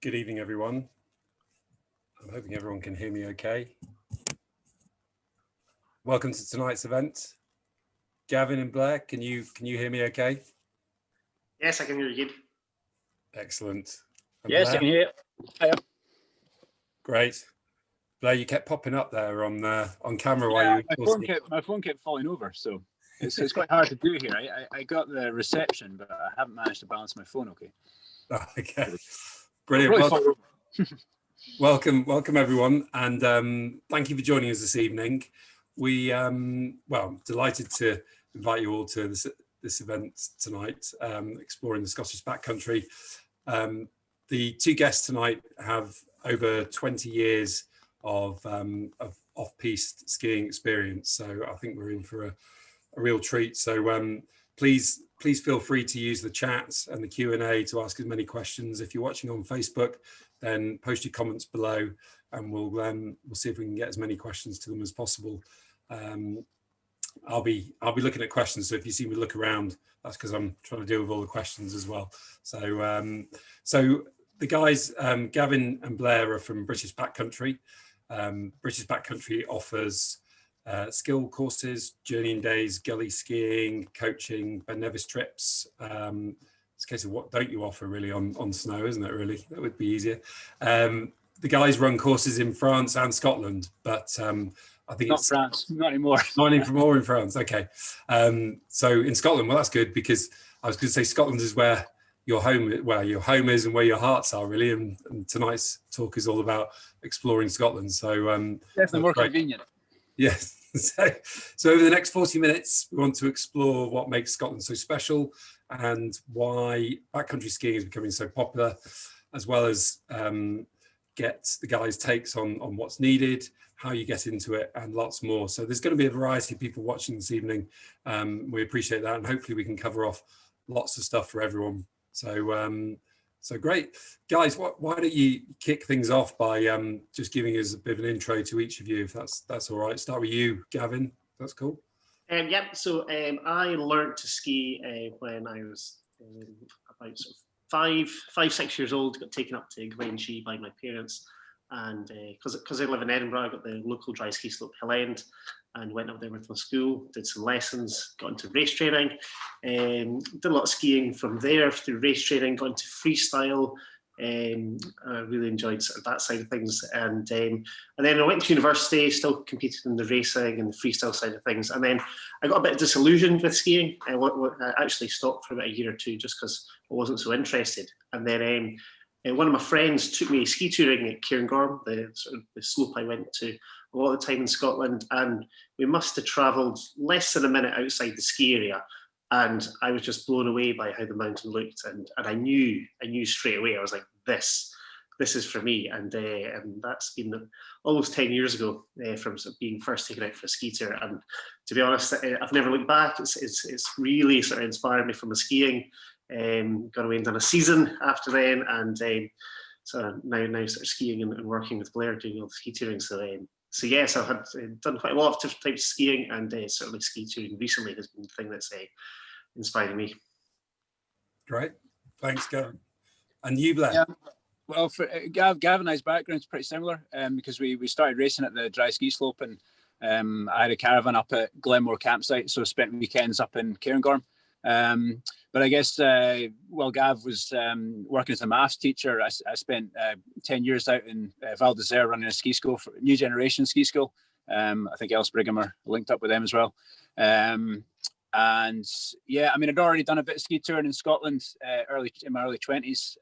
Good evening, everyone. I'm hoping everyone can hear me okay. Welcome to tonight's event. Gavin and Blair, can you can you hear me okay? Yes, I can hear you good. Excellent. And Yes, I can hear you. Hiya. Great. Blair, you kept popping up there on uh, on camera while you my phone kept my phone kept falling over, so it's, it's quite hard to do here. I, I I got the reception, but I haven't managed to balance my phone. Okay, Oh, Okay. Brilliant. Really over. welcome, welcome everyone, and um, thank you for joining us this evening. We, um, well, delighted to invite you all to this, this event tonight, um, exploring the Scottish backcountry. Um, the two guests tonight have over 20 years of, um, of off-piste skiing experience, so I think we're in for a, a real treat. So um, please, please feel free to use the chat and the Q&A to ask as many questions. If you're watching on Facebook, then post your comments below and we'll um, we'll see if we can get as many questions to them as possible. Um, I'll be I'll be looking at questions. So if you see me look around, that's because I'm trying to deal with all the questions as well. So um, so the guys um, Gavin and Blair are from British Backcountry. Um, British Backcountry offers uh, skill courses, journeying days, gully skiing, coaching, Ben Nevis trips. Um, it's a case of what don't you offer really on, on snow, isn't it really? That would be easier. Um, the guys run courses in France and Scotland, but um, I think Not it's France, not anymore. From all in France. Okay. Um, so in Scotland, well, that's good because I was going to say Scotland is where your home, where your home is and where your hearts are really. And, and tonight's talk is all about exploring Scotland. So um, Definitely more right. convenient. Yes. So, so over the next 40 minutes, we want to explore what makes Scotland so special and why backcountry skiing is becoming so popular, as well as um, get the guys' takes on, on what's needed, how you get into it, and lots more. So there's going to be a variety of people watching this evening. Um, we appreciate that, and hopefully we can cover off lots of stuff for everyone. So um, so great. Guys, what, why don't you kick things off by um, just giving us a bit of an intro to each of you, if that's that's all right. Start with you, Gavin. That's cool. Um, yep, so um, I learned to ski uh, when I was um, about sort of five, five, six years old, got taken up to Glenshee by my parents. And because because I live in Edinburgh, I got the local dry ski slope Hill End and went up there with my school, did some lessons, got into race training, um, did a lot of skiing from there through race training, got into freestyle, um, I really enjoyed sort of that side of things. And um, and then I went to university, still competed in the racing and the freestyle side of things. And then I got a bit disillusioned with skiing. I, I actually stopped for about a year or two just because I wasn't so interested. And then um, uh, one of my friends took me ski touring at Cairngorm, the sort of the slope I went to a lot of the time in Scotland. And we must have travelled less than a minute outside the ski area. And I was just blown away by how the mountain looked. And, and I knew, I knew straight away, I was like, this, this is for me. And, uh, and that's been almost 10 years ago uh, from being first taken out for a ski tour. And to be honest, I've never looked back. It's, it's, it's really sort of inspired me from the skiing. Um, got away and done a season after then. And um, so now, now sort of skiing and, and working with Blair doing all the ski touring. So, um, so yes, I've had uh, done quite a lot of different types of skiing and uh, certainly ski touring recently has been the thing that's uh, inspiring me. Great. Thanks, Gavin. And you, Blair. Yeah. Well, for uh, Gav, Gav and I's background's pretty similar um, because we we started racing at the dry ski slope and um, I had a caravan up at Glenmore campsite, so spent weekends up in Cairngorm. Um, but I guess uh, while Gav was um, working as a maths teacher, I spent uh, 10 years out in uh, Val d'Isere running a ski school, for new generation ski school. Um, I think Ellis Brigham are linked up with them as well. Um, and yeah, I mean, I'd already done a bit of ski touring in Scotland uh, early in my early 20s.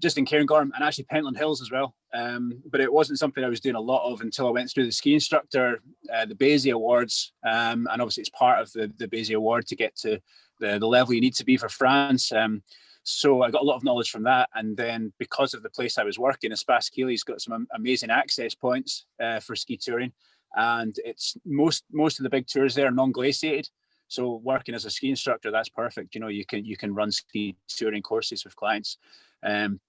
Just in Cairngorm and actually Pentland Hills as well. Um, but it wasn't something I was doing a lot of until I went through the ski instructor, uh, the BASI Awards. Um, and obviously it's part of the, the BASI Award to get to the, the level you need to be for France. Um, so I got a lot of knowledge from that. And then because of the place I was working, Espace Killy's got some amazing access points uh, for ski touring. And it's most most of the big tours there are non-glaciated. So working as a ski instructor, that's perfect. You know, you can you can run ski touring courses with clients. Um,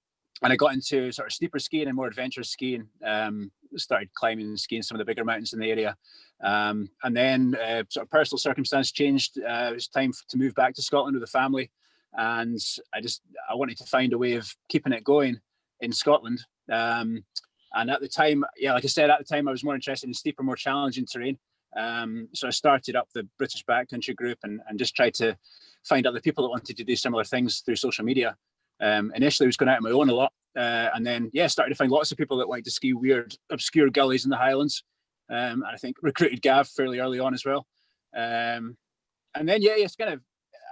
and I got into sort of steeper skiing and more adventurous skiing. Um, started climbing and skiing some of the bigger mountains in the area. Um, and then uh, sort of personal circumstance changed. Uh, it was time to move back to Scotland with the family. And I just, I wanted to find a way of keeping it going in Scotland. Um, and at the time, yeah, like I said, at the time I was more interested in steeper, more challenging terrain. Um, so I started up the British Backcountry group and, and just tried to find other people that wanted to do similar things through social media. Um, initially, I was going out on my own a lot, uh, and then yeah, started to find lots of people that wanted to ski weird, obscure gullies in the Highlands. Um, and I think recruited Gav fairly early on as well. Um, and then yeah, it's kind of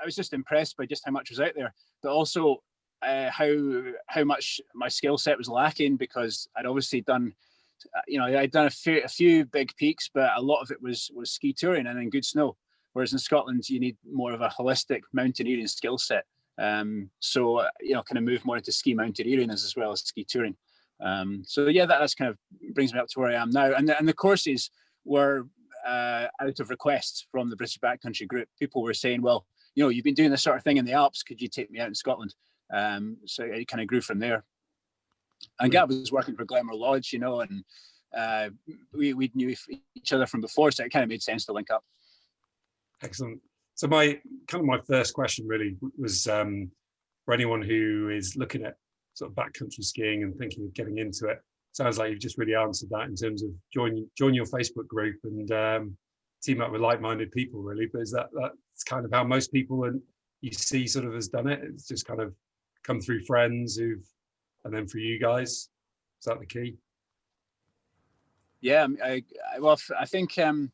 I was just impressed by just how much was out there, but also uh, how how much my skill set was lacking because I'd obviously done, you know, I'd done a few, a few big peaks, but a lot of it was was ski touring and in good snow. Whereas in Scotland, you need more of a holistic mountaineering skill set. Um, so uh, you know, kind of move more into ski mountaineering as, as well as ski touring. Um, so yeah, that, that's kind of brings me up to where I am now. And the, and the courses were uh, out of requests from the British Backcountry group. People were saying, well, you know, you've been doing this sort of thing in the Alps. Could you take me out in Scotland? Um, so it kind of grew from there. And Gav was working for Glenmore Lodge, you know, and uh, we, we knew each other from before, so it kind of made sense to link up. Excellent. So my kind of my first question really was um, for anyone who is looking at sort of backcountry skiing and thinking of getting into it. Sounds like you've just really answered that in terms of join join your Facebook group and um, team up with like-minded people, really. But is that that's kind of how most people and you see sort of has done it? It's just kind of come through friends who've, and then for you guys, is that the key? Yeah, I, I well, I think um,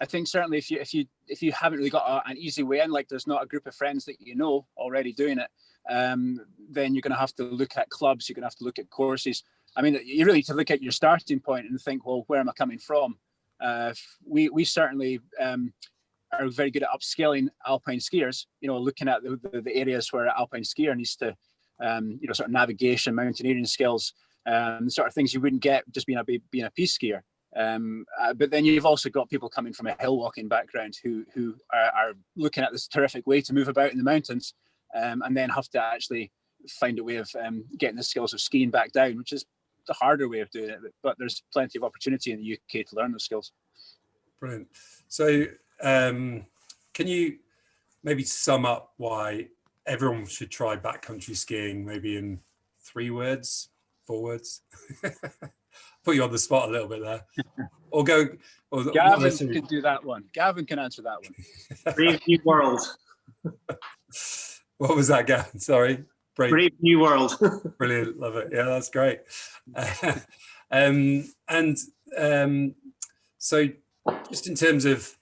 I think certainly if you if you if you haven't really got a, an easy way in, like there's not a group of friends that you know already doing it, um, then you're going to have to look at clubs. You're going to have to look at courses. I mean, you really to look at your starting point and think, well, where am I coming from? Uh, we we certainly um, are very good at upscaling alpine skiers. You know, looking at the, the, the areas where an alpine skier needs to, um, you know, sort of navigation, mountaineering skills, um, sort of things you wouldn't get just being a being a piste skier. Um, uh, but then you've also got people coming from a hill walking background who who are, are, looking at this terrific way to move about in the mountains, um, and then have to actually find a way of um, getting the skills of skiing back down, which is the harder way of doing it. But there's plenty of opportunity in the UK to learn those skills. Brilliant. So um, can you maybe sum up why everyone should try backcountry skiing, maybe in three words, four words? Put you on the spot a little bit there. Or go. Or Gavin can do that one. Gavin can answer that one. Brave New World. what was that, Gavin? Sorry. Brave, Brave New World. Brilliant. Love it. Yeah, that's great. um, and um, so just in terms of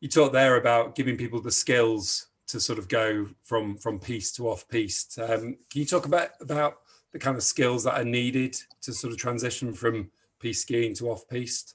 you talked there about giving people the skills to sort of go from from piste to off piste. Um, can you talk about about the kind of skills that are needed to sort of transition from piste skiing to off piste?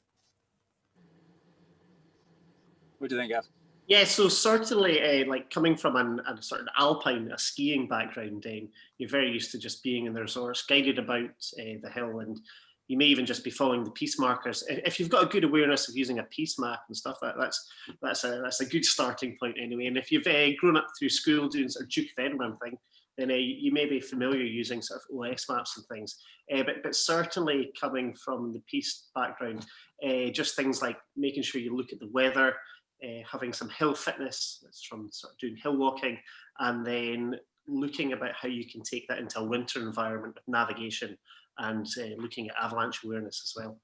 What do you think, Gav? Yeah, so certainly, uh, like coming from an, a sort of alpine, a skiing background, Dane, you're very used to just being in the resource, guided about uh, the hill, and you may even just be following the piste markers. If you've got a good awareness of using a piste map and stuff, that, that's that's a that's a good starting point anyway. And if you've uh, grown up through school doing sort of Duke of Edinburgh thing, uh, you may be familiar using sort of OS maps and things. Uh, but but certainly coming from the piste background, uh, just things like making sure you look at the weather, uh, having some hill fitness, that's from sort of doing hill walking, and then looking about how you can take that into a winter environment with navigation and looking at avalanche awareness as well.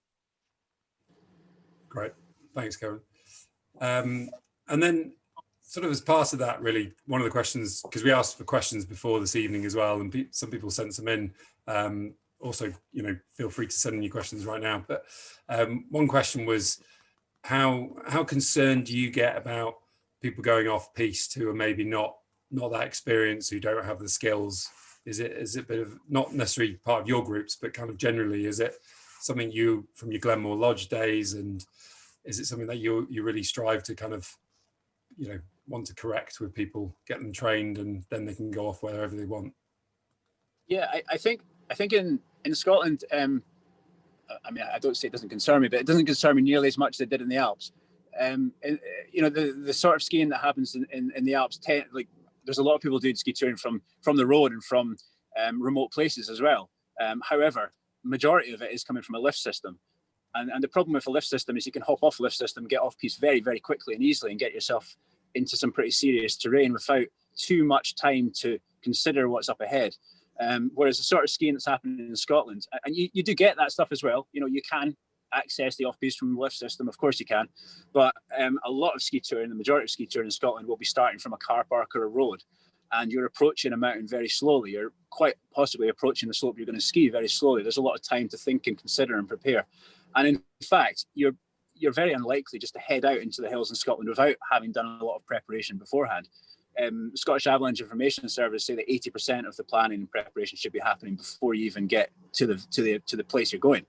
Great, thanks, Kevin. Um, and then sort of as part of that, really, one of the questions, because we asked for questions before this evening as well, and pe some people sent some in. Um, also, you know, feel free to send in your questions right now. But um, one question was, how how concerned do you get about people going off piste who are maybe not not that experienced, who don't have the skills is it is it a bit of not necessarily part of your groups, but kind of generally, is it something you from your Glenmore Lodge days, and is it something that you you really strive to kind of you know want to correct with people, get them trained, and then they can go off wherever they want? Yeah, I, I think I think in in Scotland, um, I mean, I don't say it doesn't concern me, but it doesn't concern me nearly as much as it did in the Alps. Um, and, you know, the the sort of skiing that happens in, in, in the Alps, tend, like there's a lot of people doing ski touring from from the road and from um, remote places as well. Um, however, majority of it is coming from a lift system. And, and the problem with a lift system is you can hop off lift system, get off piste very, very quickly and easily and get yourself into some pretty serious terrain without too much time to consider what's up ahead. Um, whereas the sort of skiing that's happening in Scotland, and you, you do get that stuff as well. You know, you can access the off-piste from the lift system, of course you can, but um, a lot of ski touring, the majority of ski touring in Scotland will be starting from a car park or a road, and you're approaching a mountain very slowly. You're quite possibly approaching the slope you're going to ski very slowly. There's a lot of time to think and consider and prepare. And in fact, you're you're very unlikely just to head out into the hills in Scotland without having done a lot of preparation beforehand. Um, Scottish Avalanche Information Service say that 80% of the planning and preparation should be happening before you even get to the to the to the place you're going.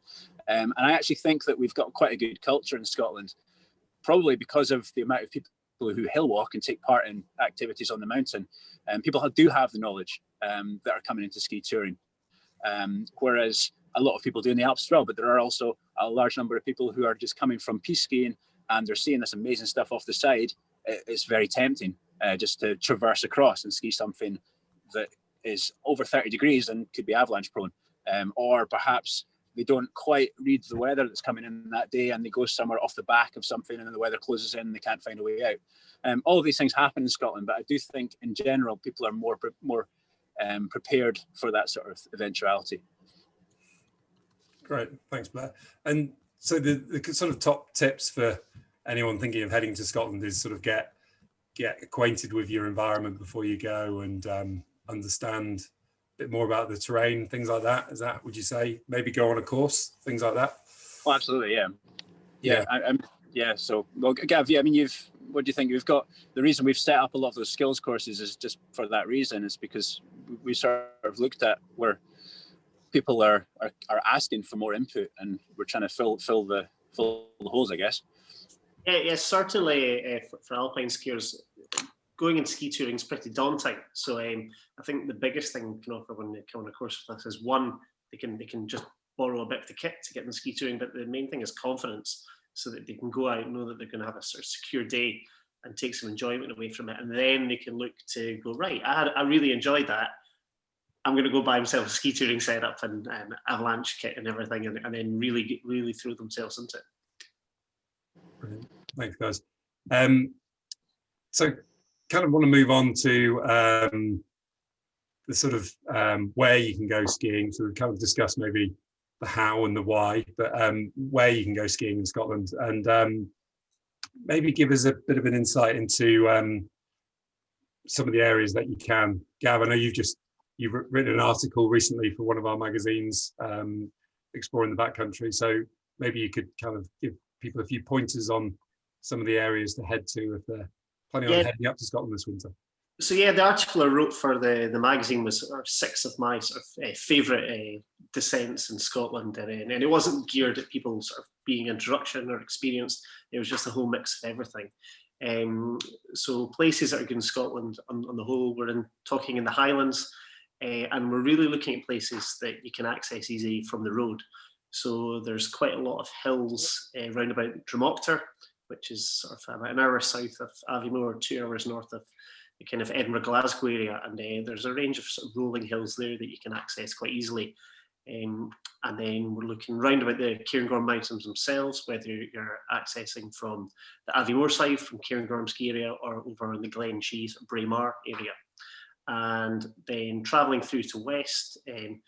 Um, and I actually think that we've got quite a good culture in Scotland, probably because of the amount of people who hill walk and take part in activities on the mountain. And um, people do have the knowledge um, that are coming into ski touring. Um, whereas a lot of people do in the Alps as well, but there are also a large number of people who are just coming from piste skiing and they're seeing this amazing stuff off the side. It's very tempting uh, just to traverse across and ski something that is over 30 degrees and could be avalanche prone. Um, or perhaps they don't quite read the weather that's coming in that day and they go somewhere off the back of something and then the weather closes in and they can't find a way out. Um, all of these things happen in Scotland, but I do think in general people are more more um, prepared for that sort of eventuality. Great, thanks, Blair. And so the, the sort of top tips for anyone thinking of heading to Scotland is sort of get get acquainted with your environment before you go and um, understand a bit more about the terrain, things like that. Is that would you say maybe go on a course, things like that? Oh, absolutely, yeah, yeah, yeah. I, I'm, yeah. So, well, Gav, yeah, I mean, you've what do you think? We've got the reason we've set up a lot of those skills courses is just for that reason. Is because we sort of looked at where people are, are, are asking for more input and we're trying to fill fill the fill the holes, I guess. Yeah, yeah certainly uh, for, for, alpine skiers, going and ski touring is pretty daunting. So um, I think the biggest thing we can offer when they come on a course with us is one, they can they can just borrow a bit of the kit to get them ski touring, but the main thing is confidence, so that they can go out and know that they're going to have a sort of secure day and take some enjoyment away from it, and then they can look to go right. I I really enjoyed that I'm going to go buy himself a ski touring setup and um, avalanche kit and everything, and, and then really really throw themselves into it. Brilliant. Thanks, guys. Um, so, kind of want to move on to um, the sort of um, where you can go skiing. So, we kind of discuss maybe the how and the why, but um, where you can go skiing in Scotland, and um, maybe give us a bit of an insight into um, some of the areas that you can. Gav, I know you've just you've written an article recently for one of our magazines um, exploring the backcountry. So maybe you could kind of give people a few pointers on some of the areas to head to if they're planning yeah. on heading up to Scotland this winter. So yeah, the article I wrote for the, the magazine was six of my sort of uh, favourite uh, descents in Scotland, and, and it wasn't geared at people sort of being introduction or experienced. It was just a whole mix of everything. Um, so places that are good in Scotland on, on the whole, we're in talking in the Highlands, uh, and we're really looking at places that you can access easy from the road. So there's quite a lot of hills uh, round about Drumochter, which is sort of about an hour south of Aviemore, two hours north of the kind of Edinburgh Glasgow area, and uh, there's a range of, sort of rolling hills there that you can access quite easily. Um, and then we're looking round about the Cairngorm Mountains themselves, whether you're accessing from the Aviemore side, from Cairngorm ski area, or over in the Glenshee, Braemar area and then travelling through to west, um,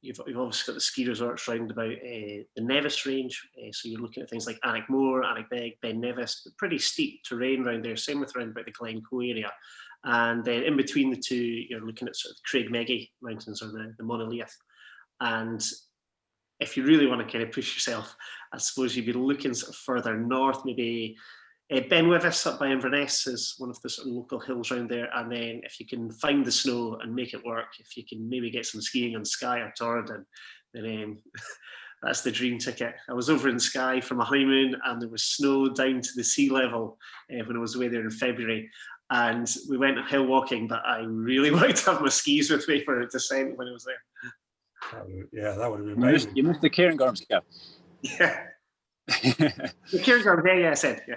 you've, you've, obviously got the ski resorts round about uh, the Nevis range, uh, so you're looking at things like Aonach Mor, Alnwickbeg, Ben Nevis, pretty steep terrain around there, same with around about the Glencoe area. And then in between the two, you're looking at sort of Creag Meagaidh Mountains or the, the. And if you really want to kind of push yourself, I suppose you'd be looking sort of further north, maybe uh, ben Wyvis up by Inverness is one of the sort of local hills around there. And then if you can find the snow and make it work, if you can maybe get some skiing on Skye or Torridon, then um, that's the dream ticket. I was over in Skye from a honeymoon and there was snow down to the sea level uh, when I was away there in February. And we went hill walking, but I really wanted to have my skis with me for a descent when I was there. yeah, that would have been amazing. You missed the Cairngorms, yeah. Yeah. the Cairngorms, yeah, yeah, I said, yeah.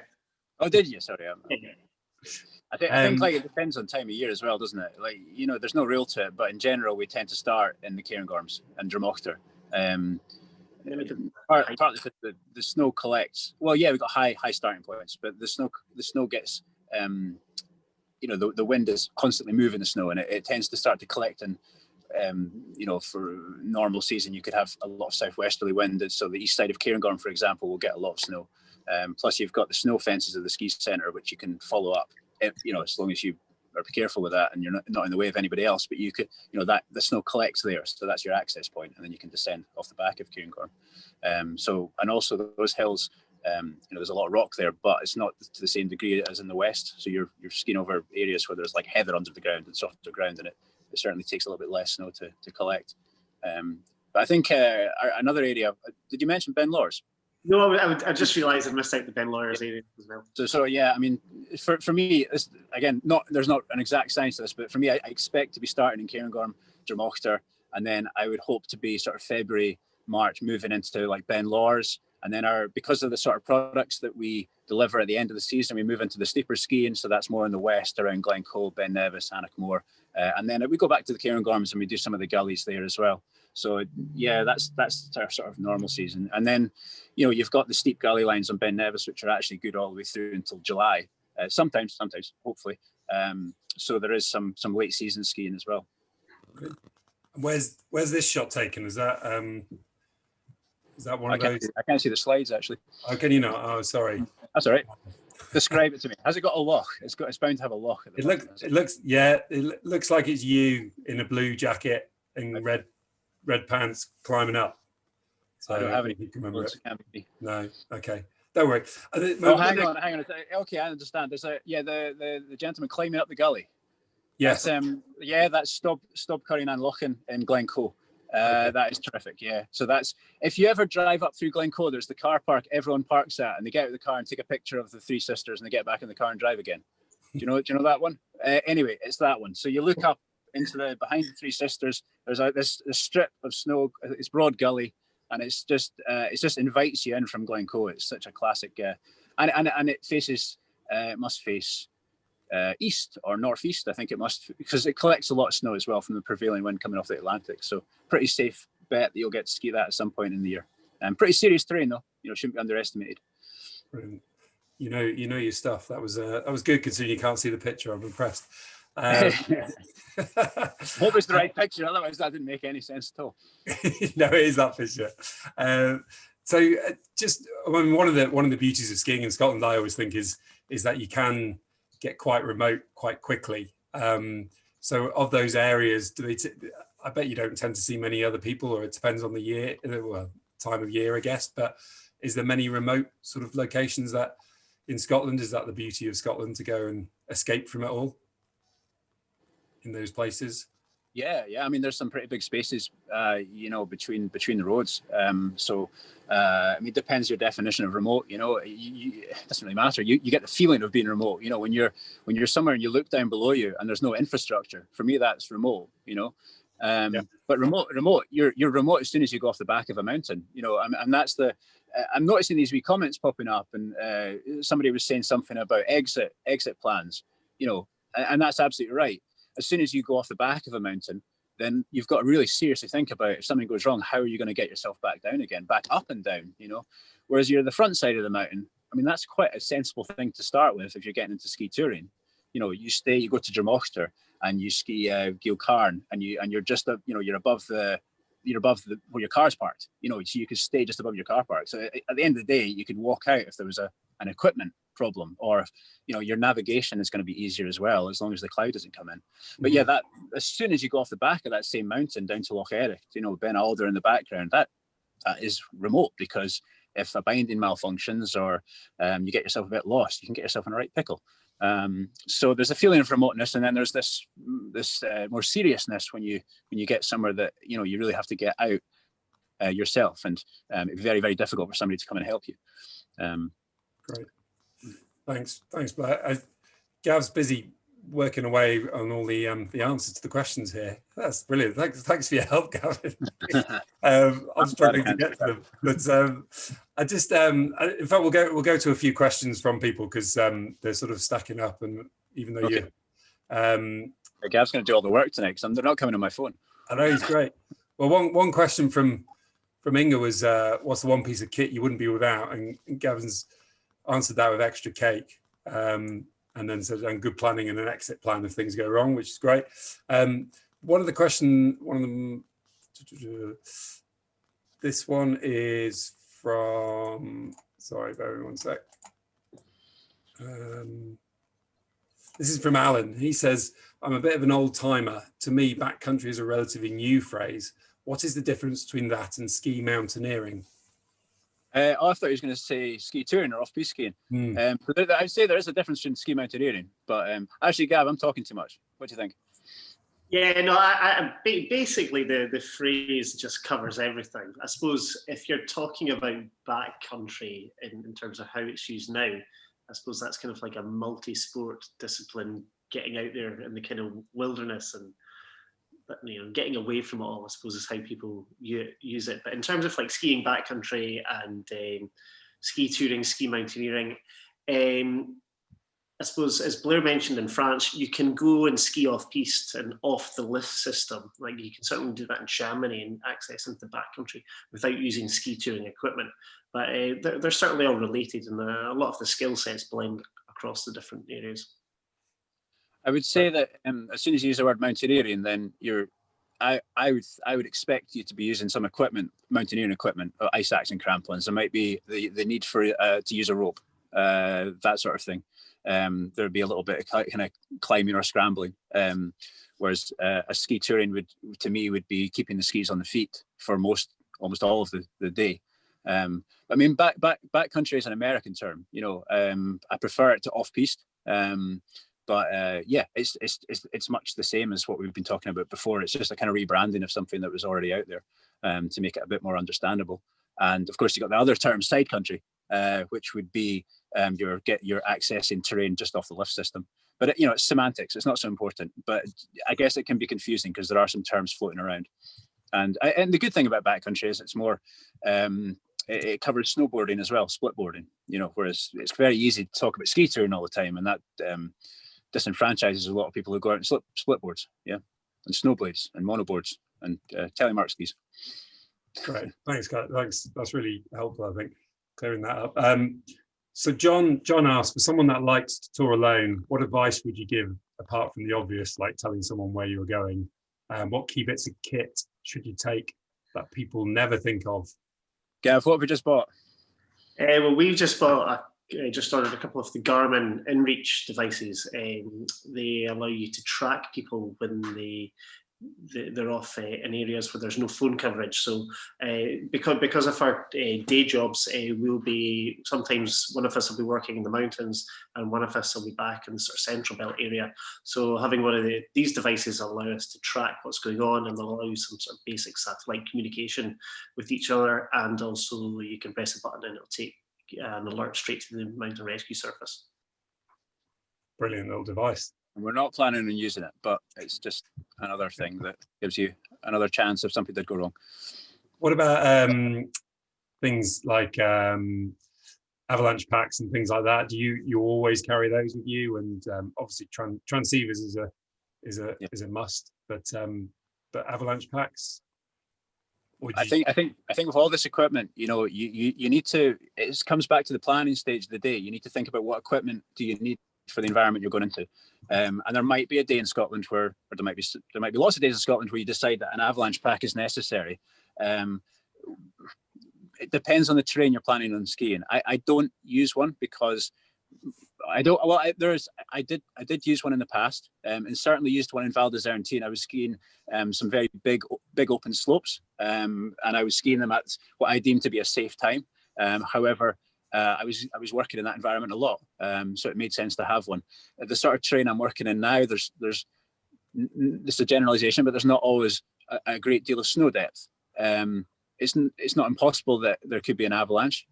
Oh, did you? Sorry. I'm, I, think, I think like it depends on time of year as well, doesn't it? Like you know, there's no rule to it, but in general, we tend to start in the Cairngorms and Drumochter. Um, part, partly because the, the snow collects. Well, yeah, we've got high high starting points, but the snow the snow gets um, you know the, the wind is constantly moving the snow and it, it tends to start to collect And um, you know, for normal season, you could have a lot of southwesterly wind. And so the east side of Cairngorm, for example, will get a lot of snow. Um, plus, you've got the snow fences of the ski centre, which you can follow up. If, you know, as long as you are careful with that and you're not, not in the way of anybody else. But you could, you know, that the snow collects there, so that's your access point, and then you can descend off the back of Cairngorm. Um, so, and also those hills um, you know, there's a lot of rock there, but it's not to the same degree as in the west. So you're you're skiing over areas where there's like heather under the ground and softer ground, and it, it certainly takes a little bit less snow to to collect. Um, but I think uh, another area. Did you mention Ben Lawers? No, I, I just realised I missed out the Ben Lawers area as well. So, so yeah, I mean, for, for me, again, not there's not an exact science to this, but for me, I, I expect to be starting in Cairngorm, Drumochter, and then I would hope to be sort of February, March, moving into like Ben Lawers, and then our because of the sort of products that we deliver at the end of the season, we move into the steeper skiing. So that's more in the west around Glencoe, Ben Nevis, Aonach Mor. Uh, and then we go back to the Cairngorms and we do some of the gullies there as well. So yeah, that's that's our sort of normal season. And then, you know, you've got the steep gully lines on Ben Nevis, which are actually good all the way through until July. Uh, sometimes, sometimes, hopefully. Um, so there is some some late season skiing as well. Where's where's this shot taken? Is that um is that one I of can't. I can't see the slides actually. Oh, can you not? Oh, sorry. That's all right. Describe it to me. Has it got a lock? It's got. It's bound to have a lock. At the It looks. It looks. Yeah. It looks like it's you in a blue jacket and red, red pants climbing up. So I don't have any you can remember it. It can't be. No. Okay. Don't worry. Oh, my hang on, hang on. Okay, I understand. There's a yeah, the the, the gentleman climbing up the gully. Yes. That's, um, yeah, that's Stob Stob Coire nan Lochan in Glencoe. Uh, Okay. That is terrific. Yeah. So that's if you ever drive up through Glencoe, there's the car park everyone parks at, and they get out of the car and take a picture of the three sisters, and they get back in the car and drive again. Do you know? Do you know that one? Uh, anyway, it's that one. So you look up into the behind the three sisters. There's a this, this strip of snow. It's broad gully, and it's just uh, it just invites you in from Glencoe. It's such a classic, uh, and and and it faces uh, it must face uh, east or northeast. I think it must because it collects a lot of snow as well from the prevailing wind coming off the Atlantic. So pretty safe bet that you'll get to ski that at some point in the year. And pretty serious terrain though. You know, shouldn't be underestimated. Brilliant. You know, you know your stuff. That was uh, that was good considering you can't see the picture. I'm impressed. Um, Hope it's the right picture. Otherwise, that didn't make any sense at all. no, it is that picture. Um, so, uh, just I mean, one of the one of the beauties of skiing in Scotland, I always think is is that you can get quite remote quite quickly. Um, so, of those areas, do they? I bet you don't tend to see many other people, or it depends on the year, uh, well, time of year, I guess. But is there many remote sort of locations that in Scotland? Is that the beauty of Scotland to go and escape from it all in those places? Yeah, yeah. I mean, there's some pretty big spaces, uh, you know, between between the roads. Um, so, uh, I mean, it depends your definition of remote. You know, you, you, it doesn't really matter. You you get the feeling of being remote. You know, when you're when you're somewhere and you look down below you and there's no infrastructure. For me, that's remote. You know, um, Yeah. but remote remote you're you're remote as soon as you go off the back of a mountain. You know, and, and that's the. uh, I'm noticing these wee comments popping up, and uh, somebody was saying something about exit exit plans. You know, and, and that's absolutely right as soon as you go off the back of a mountain, then you've got to really seriously think about if something goes wrong, how are you going to get yourself back down again, back up and down, you know? Whereas you're the front side of the mountain, I mean, that's quite a sensible thing to start with if you're getting into ski touring. You know, you stay, you go to Drumochter and you ski uh, Geal-charn and you and you're just, uh, you know, you're above the, you're above the where your car's parked. You know, so you could stay just above your car park. So at at the end of the day, you could walk out if there was a an equipment problem or you know your navigation is going to be easier as well as long as the cloud doesn't come in. But yeah that as soon as you go off the back of that same mountain down to loch Ericht you know ben alder in the background that that is remote because if a binding malfunctions or um, you get yourself a bit lost you can get yourself in a right pickle. Um, so there's a feeling of remoteness and then there's this this uh, more seriousness when you when you get somewhere that you know you really have to get out uh, yourself and um, it'd very very difficult for somebody to come and help you. Um, Great. Thanks. Thanks, Blair. I, Gav's busy working away on all the um, the answers to the questions here. That's brilliant. Thanks, thanks for your help, Gavin. um, I'm struggling to get to them, but um, I just, um, I, in fact, we'll go we'll go to a few questions from people because um, they're sort of stacking up, and even though you, um, Gav's going to do all the work tonight because they're not coming on my phone. I know he's great. Well, one one question from from Inga was, uh, "What's the one piece of kit you wouldn't be without?" And, and Gavin's answered that with extra cake, um, and then said, "And good planning and an exit plan if things go wrong," which is great. Um, one of the question, one of them, this one is from, sorry, bear with one sec. Um, this is from Alan. He says, I'm a bit of an old timer. To me, backcountry is a relatively new phrase. What is the difference between that and ski mountaineering? Uh, I thought he was going to say ski touring or off-piste skiing. Hmm. Um, but I'd say there is a difference between ski mountaineering. But um, actually, Gav, I'm talking too much. What do you think? Yeah, no, I, I basically the the phrase just covers everything. I suppose if you're talking about backcountry in, in terms of how it's used now, I suppose that's kind of like a multi-sport discipline, getting out there in the kind of wilderness and but, you know getting away from it all. I suppose is how people use it. But in terms of like skiing backcountry and um, ski touring, ski mountaineering. Um, I suppose, as Blair mentioned in France, you can go and ski off piste and off the lift system. Like you can certainly do that in Chamonix and access into the backcountry without using ski touring equipment. But uh, they're, they're certainly all related, and uh, a lot of the skill sets blend across the different areas. I would say that um, as soon as you use the word mountaineering, then you're, I, I would, I would expect you to be using some equipment, mountaineering equipment, uh, ice axe and crampons. There might be the, the need for uh, to use a rope, uh, that sort of thing. Um, there'd be a little bit of kind of climbing or scrambling. Um, whereas uh, a ski touring would, to me, would be keeping the skis on the feet for most, almost all of the, the day. Um, I mean, back, back, backcountry is an American term. You know, um, I prefer it to off piste. Um, but uh, yeah, it's, it's it's it's much the same as what we've been talking about before. It's just a kind of rebranding of something that was already out there um, to make it a bit more understandable. And of course, you've got the other term, side country, uh, which would be um, your get your accessing terrain just off the lift system. But you know, it's semantics. It's not so important. But I guess it can be confusing because there are some terms floating around. And I, and the good thing about backcountry is it's more um, it, it covers snowboarding as well, split boarding. You know, whereas it's very easy to talk about ski touring all the time, and that um, disenfranchises a lot of people who go out and slip, split boards, yeah, and snowblades and monoboards and uh, telemark skis. Great, thanks, guys. Thanks. That's really helpful. I think clearing that up. Um, so John, John asked for someone that likes to tour alone. What advice would you give apart from the obvious, like telling someone where you're going? Um, what key bits of kit should you take that people never think of? Gav, what have we just bought? Uh, well, we've just bought a uh, just ordered a couple of the Garmin InReach devices. Um, they allow you to track people when they they- they're off uh, in areas where there's no phone coverage. So uh, because because of our uh, day jobs, uh, we'll be sometimes one of us will be working in the mountains and one of us will be back in the sort of central belt area. So having one of the, these devices allow us to track what's going on and allow some sort of basic satellite communication with each other. And also you can press a button and it'll take an alert straight to the mountain rescue service. Brilliant little device. And we're not planning on using it, but it's just another thing that gives you another chance if something did go wrong. What about um, things like um, avalanche packs and things like that? Do you you always carry those with you? And um, obviously, tran transceivers is a is a Yeah. is a must. But um, but avalanche packs. I think I think I think with all this equipment, you know, you you, you need to it comes back to the planning stage of the day. You need to think about what equipment do you need for the environment you're going into. Um, and there might be a day in Scotland where, or there might be there might be lots of days in Scotland where you decide that an avalanche pack is necessary. Um, it depends on the terrain you're planning on skiing. I, I don't use one because I don't. Well, I, there's I did I did use one in the past, um, and certainly used one in Val d'Isère I was skiing um, some very big big open slopes, um, and I was skiing them at what I deemed to be a safe time. Um, however, uh, I was I was working in that environment a lot, um, so it made sense to have one. At the sort of terrain I'm working in now, there's there's this is a generalization, but there's not always a, a great deal of snow depth. Um, it's it's not impossible that there could be an avalanche.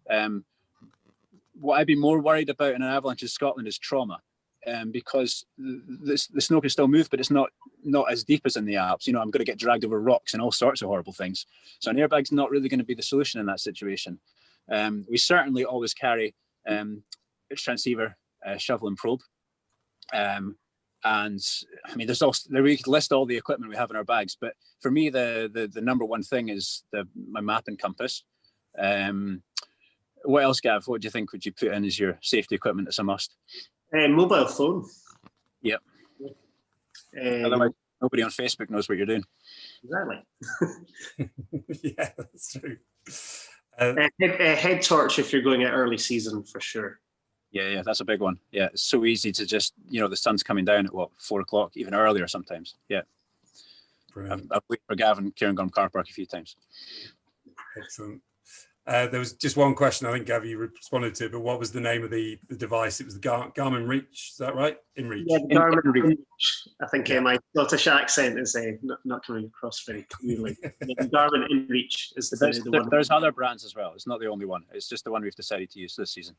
What I'd be more worried about in an avalanche in Scotland is trauma, um, because the, the, snow can still move, but it's not not as deep as in the Alps. You know, I'm going to get dragged over rocks and all sorts of horrible things. So an airbag's not really going to be the solution in that situation. Um, we certainly always carry um, a transceiver, shovel and probe. Um, and I mean, there's also there we could list all the equipment we have in our bags, but for me, the the, the number one thing is the my map and compass. Um, what else, Gav? What do you think would you put in as your safety equipment as a must? Uh, mobile phone. Yep. Um, Otherwise, Nobody on Facebook knows what you're doing. Exactly. yeah, that's true. Uh, Uh, head, uh, head torch if you're going at early season for sure. Yeah, yeah, that's a big one. Yeah, it's so easy to just, you know, the sun's coming down at what four o'clock, even earlier sometimes. Yeah, I've, brilliant. I've waited for Gavin Cairngorm car park a few times. Excellent. Uh, there was just one question I think Gav you responded to, but what was the name of the, the device? It was the Gar- Garmin Reach. Is that right? InReach. Yeah, the In- Garmin in- InReach. I think uh, my Scottish accent is uh, not, not coming across very clearly. the Garmin InReach is the, There's, the there- one. there's other brands as well. It's not the only one. It's just the one we've decided to use this season.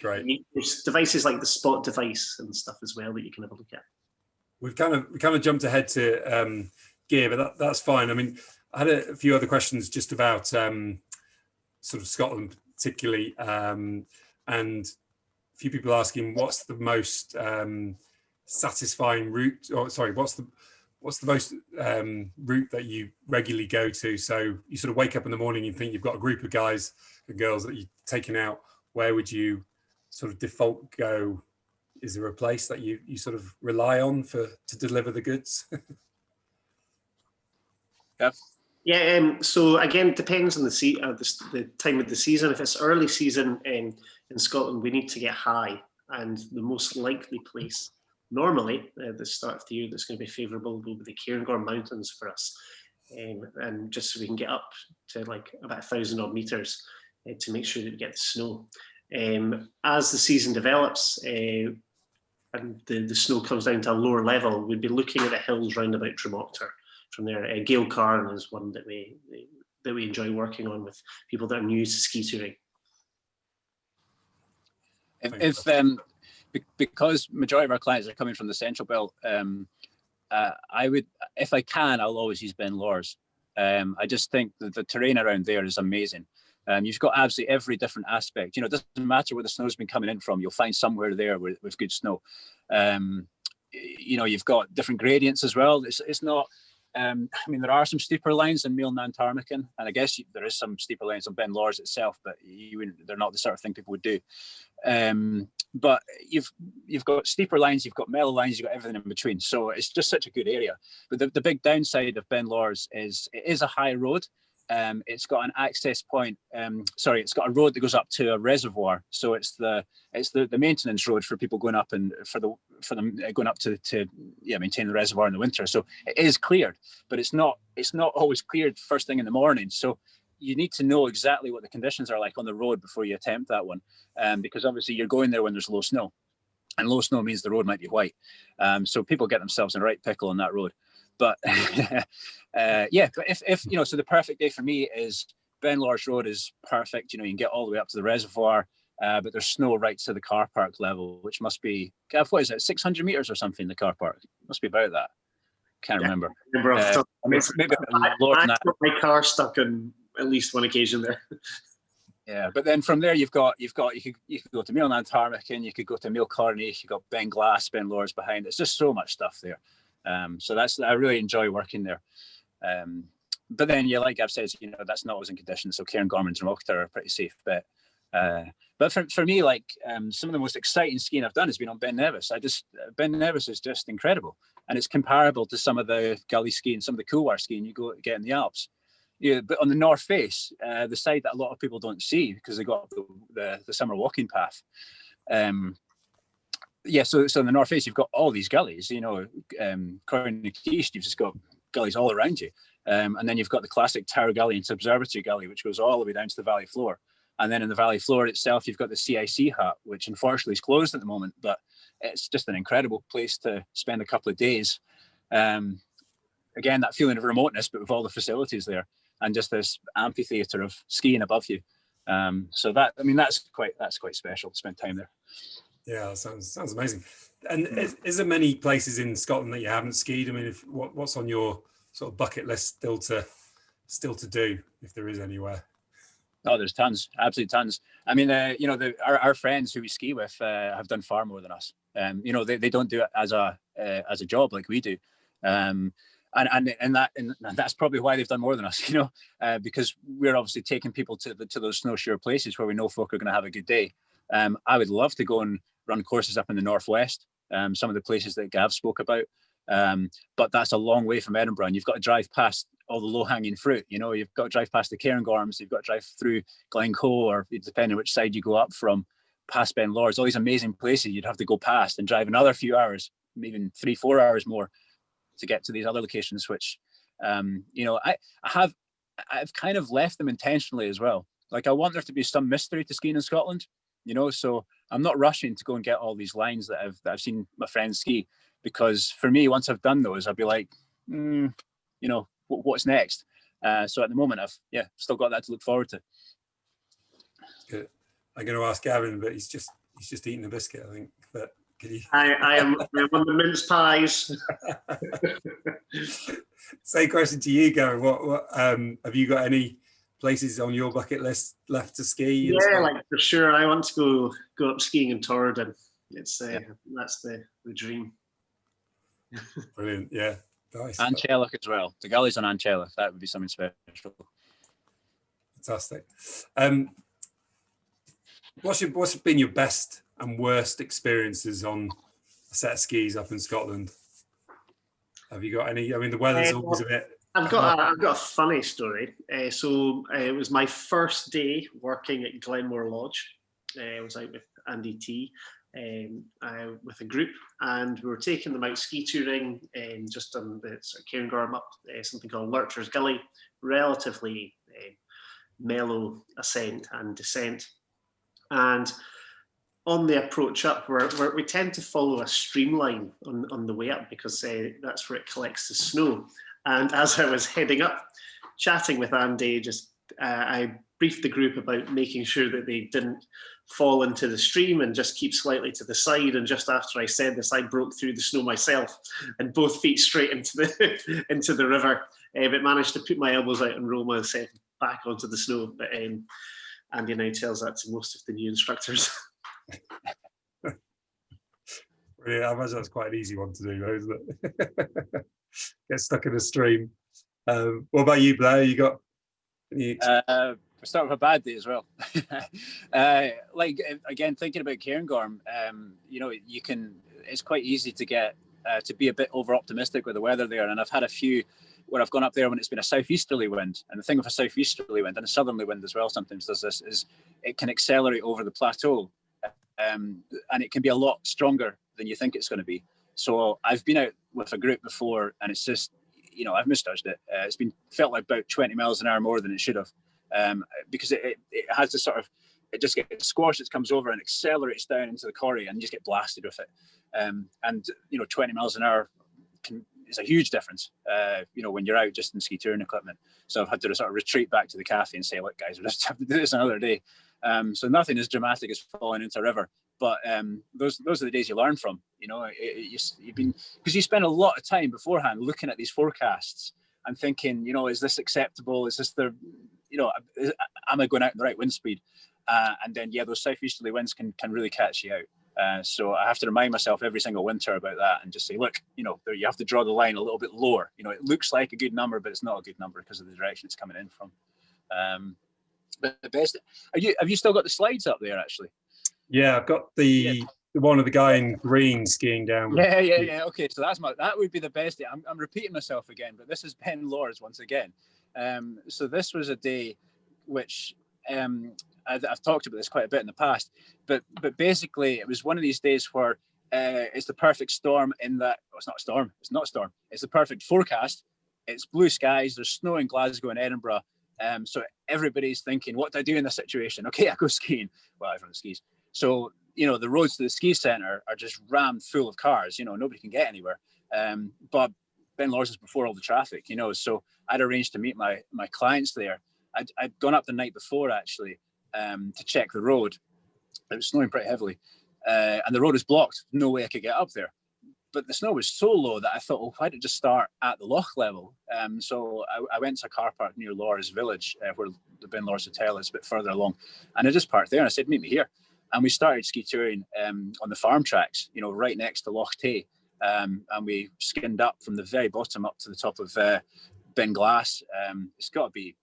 Great. There's devices like the Spot device and stuff as well that you can have a look at. We've kind of we kind of jumped ahead to um, gear, but that, that's fine. I mean, I had a, few other questions just about um, sort of Scotland, particularly, um, and a few people asking what's the most um, satisfying route, or sorry, what's the what's the most um, route that you regularly go to? So you sort of wake up in the morning, and think you've got a group of guys and girls that you're taking out. Where would you sort of default go is there a place that you you sort of rely on for to deliver the goods Yeah, um, so again, depends on the, uh, the, the time of the season. If it's early season in, in Scotland, we need to get high. And the most likely place, normally, uh, the start of the year that's going to be favourable will be the Cairngorm Mountains for us. Um, and just so we can get up to like about a thousand odd metres uh, to make sure that we get the snow. Um, as the season develops uh, and the, the snow comes down to a lower level, we'd be looking at the hills round about Drumochter from there. Uh, Geal-charn is one that we that we enjoy working on with people that are new to ski touring. If, if um, because majority of our clients are coming from the central belt, um, uh, I would, if I can, I'll always use Ben Lawers. Um, I just think that the terrain around there is amazing. Um, you've got absolutely every different aspect. You know, it doesn't matter where the snow's been coming in from. You'll find somewhere there with, with good snow. Um, you know, you've got different gradients as well. It's it's not. Um, I mean, there are some steeper lines in Meall nan Tarmachan, and I guess there is some steeper lines on Ben Lawers itself, but they're not the sort of thing people would do. Um, but you've you've got steeper lines, you've got mellow lines, you've got everything in between. So it's just such a good area. But the, the big downside of Ben Lawers is it is a high road. Um, it's got an access point. Um, sorry, it's got a road that goes up to a reservoir. So it's the it's the, the maintenance road for people going up and for the for them uh, going up to to yeah maintain the reservoir in the winter. So it is cleared, but it's not it's not always cleared first thing in the morning. So you need to know exactly what the conditions are like on the road before you attempt that one, um, because obviously you're going there when there's low snow, and low snow means the road might be white. Um, so people get themselves in a right pickle on that road. But uh, yeah, but if if you know, so the perfect day for me is Ben Lawers Road is perfect. You know, you can get all the way up to the reservoir. Uh, but there's snow right to the car park level, which must be, Gav, what is it, 600 meters or something, the car park? Must be about that. Can't Yeah. remember. Remember Uh, top I mean, maybe my head, lower than I got my car stuck on at least one occasion there. Yeah, but then from there you've got you've got you could you could go to Meall nan Tarmachan, you could go to Mill Carney, you've got Beinn Ghlas, Ben Lawers behind. It's just so much stuff there. Um, so that's I really enjoy working there. Um, but then yeah, like I've said, you know, that's not always in condition. So Cairn Gorman and Drumochter are pretty safe bet. Uh, but for, for me, like um, some of the most exciting skiing I've done has been on Ben Nevis. I just Ben Nevis is just incredible, and it's comparable to some of the gully skiing, some of the couloir skiing you go get in the Alps. Yeah, but on the north face, uh, the side that a lot of people don't see because they got the, the, the summer walking path. Um, yeah, so so in the north face, you've got all these gullies. You know, um, Crown East, you've just got gullies all around you, um, and then you've got the classic Tower Gully and Observatory Gully, which goes all the way down to the valley floor. And then in the valley floor itself, you've got the CIC hut, which unfortunately is closed at the moment, but it's just an incredible place to spend a couple of days. Um, again, that feeling of remoteness, but with all the facilities there and just this amphitheater of skiing above you. Um, so that I mean that's quite that's quite special to spend time there. Yeah, sounds sounds amazing. And is, is there many places in Scotland that you haven't skied? I mean, if what, what's on your sort of bucket list still to still to do, if there is anywhere? Oh, there's tons, absolutely tons. I mean, uh, you know, the, our, our friends who we ski with uh, have done far more than us. Um, you know, they, they don't do it as a uh, as a job like we do. Um, and and and that and that's probably why they've done more than us. You know, uh, because we're obviously taking people to the, to those snowshoe places where we know folk are going to have a good day. Um, I would love to go and run courses up in the northwest. Um, some of the places that Gav spoke about. Um, but that's a long way from Edinburgh, and you've got to drive past all the low-hanging fruit. You know, you've got to drive past the Cairngorms, you've got to drive through Glencoe, or depending which side you go up from, past Ben Lawers, all these amazing places you'd have to go past and drive another few hours, even three, four hours more to get to these other locations, which, um, you know, I, I have, I've kind of left them intentionally as well. Like I want there to be some mystery to skiing in Scotland, you know, so I'm not rushing to go and get all these lines that I've, that I've seen my friends ski, because for me, once I've done those, I'll be like, mm, you know, what's next? Uh, so at the moment, I've, yeah, still got that to look forward to. Good. I'm going to ask Gavin, but he's just, he's just eating a biscuit, I think, but can you? I, I am I am on the mince pies. Same question to you, Gavin. What, what um, have you got any places on your bucket list left to ski? Yeah, stuff? like for sure. I want to go go up skiing in Torridon. It's uh, that's the the dream. Brilliant. Yeah. Nice. An Teallach as well. The gullies on An Teallach, that would be something special. Fantastic. Um, what's your, what's been your best and worst experiences on a set of skis up in Scotland? Have you got any? I mean, the weather's Uh, always a bit. I've got a, I've got a funny story. Uh, so uh, it was my first day working at Glenmore Lodge. Uh, I was out with Andy T um, uh, with a group, and we were taking them out ski touring and just on the sort of Cairngorm up uh, something called Lurcher's Gully, relatively uh, mellow ascent and descent. And on the approach up, we're, we're, we tend to follow a streamline on, on the way up because uh, that's where it collects the snow. And as I was heading up, chatting with Andy, just uh, I briefed the group about making sure that they didn't fall into the stream and just keep slightly to the side. And just after I said this, I broke through the snow myself and both feet straight into the into the river, uh, but managed to put my elbows out and roll myself back onto the snow. But um, Andy now tells that to most of the new instructors. Really, I imagine that's quite an easy one to do, though, isn't it? Get stuck in a stream. Um, what about you, Blair? You got any? Uh, start with a bad day as well. uh, like again, thinking about Cairngorm, um, you know, you can. It's quite easy to get uh, to be a bit over optimistic with the weather there, and I've had a few where I've gone up there when it's been a southeasterly wind. And the thing with a southeasterly wind and a southerly wind as well sometimes does this is it can accelerate over the plateau, um, and it can be a lot stronger than you think it's going to be. So I've been out with a group before, and it's just you know I've misjudged it. Uh, it's been felt like about 20 miles an hour more than it should have um, because it, it, it, has this sort of it just gets squashed it comes over and accelerates down into the quarry, and you just get blasted with it um, and you know 20 miles an hour can, is a huge difference uh, you know when you're out just in ski touring equipment so i've had to sort of retreat back to the cafe and say look guys we just have to do this another day um, so nothing as dramatic as falling into a river but um, those those are the days you learn from you know it, it, you, you've been because you spend a lot of time beforehand looking at these forecasts and thinking you know is this acceptable is this the you know, am I going out in the right wind speed? Uh, and then, yeah, those southeasterly winds can can really catch you out. Uh, so I have to remind myself every single winter about that and just say, look, you know, there, you have to draw the line a little bit lower. You know, it looks like a good number, but it's not a good number because of the direction it's coming in from. Um, but the best, you, have you still got the slides up there actually? Yeah, I've got the, Yeah. one of the guy in green skiing down. Yeah, yeah, yeah. Okay, so that's my that would be the best day. I'm, I'm repeating myself again, but this is Ben Lawers once again. Um, so this was a day which um, I've, I've talked about this quite a bit in the past, but but basically it was one of these days where uh, it's the perfect storm in that well, it's not a storm, it's not a storm, it's the perfect forecast. It's blue skies, there's snow in Glasgow and Edinburgh. Um, so everybody's thinking, what do I do in this situation? Okay, I go skiing. Well, everyone skis. So you know the roads to the ski centre are just rammed full of cars. You know nobody can get anywhere. Um, but Ben Lawers is before all the traffic. You know, so I'd arranged to meet my my clients there. I'd, I'd gone up the night before actually um, to check the road. It was snowing pretty heavily, uh, and the road was blocked. No way I could get up there. But the snow was so low that I thought, well, why don't just start at the loch level? Um, so I, I, went to a car park near Lawers Village, uh, where the Ben Lawers Hotel is, a bit further along, and I just parked there. And I said, meet me here. And we started ski touring um, on the farm tracks, you know, right next to Loch Tay. Um, and we skinned up from the very bottom up to the top of uh, Beinn Ghlas. Um, it's got to be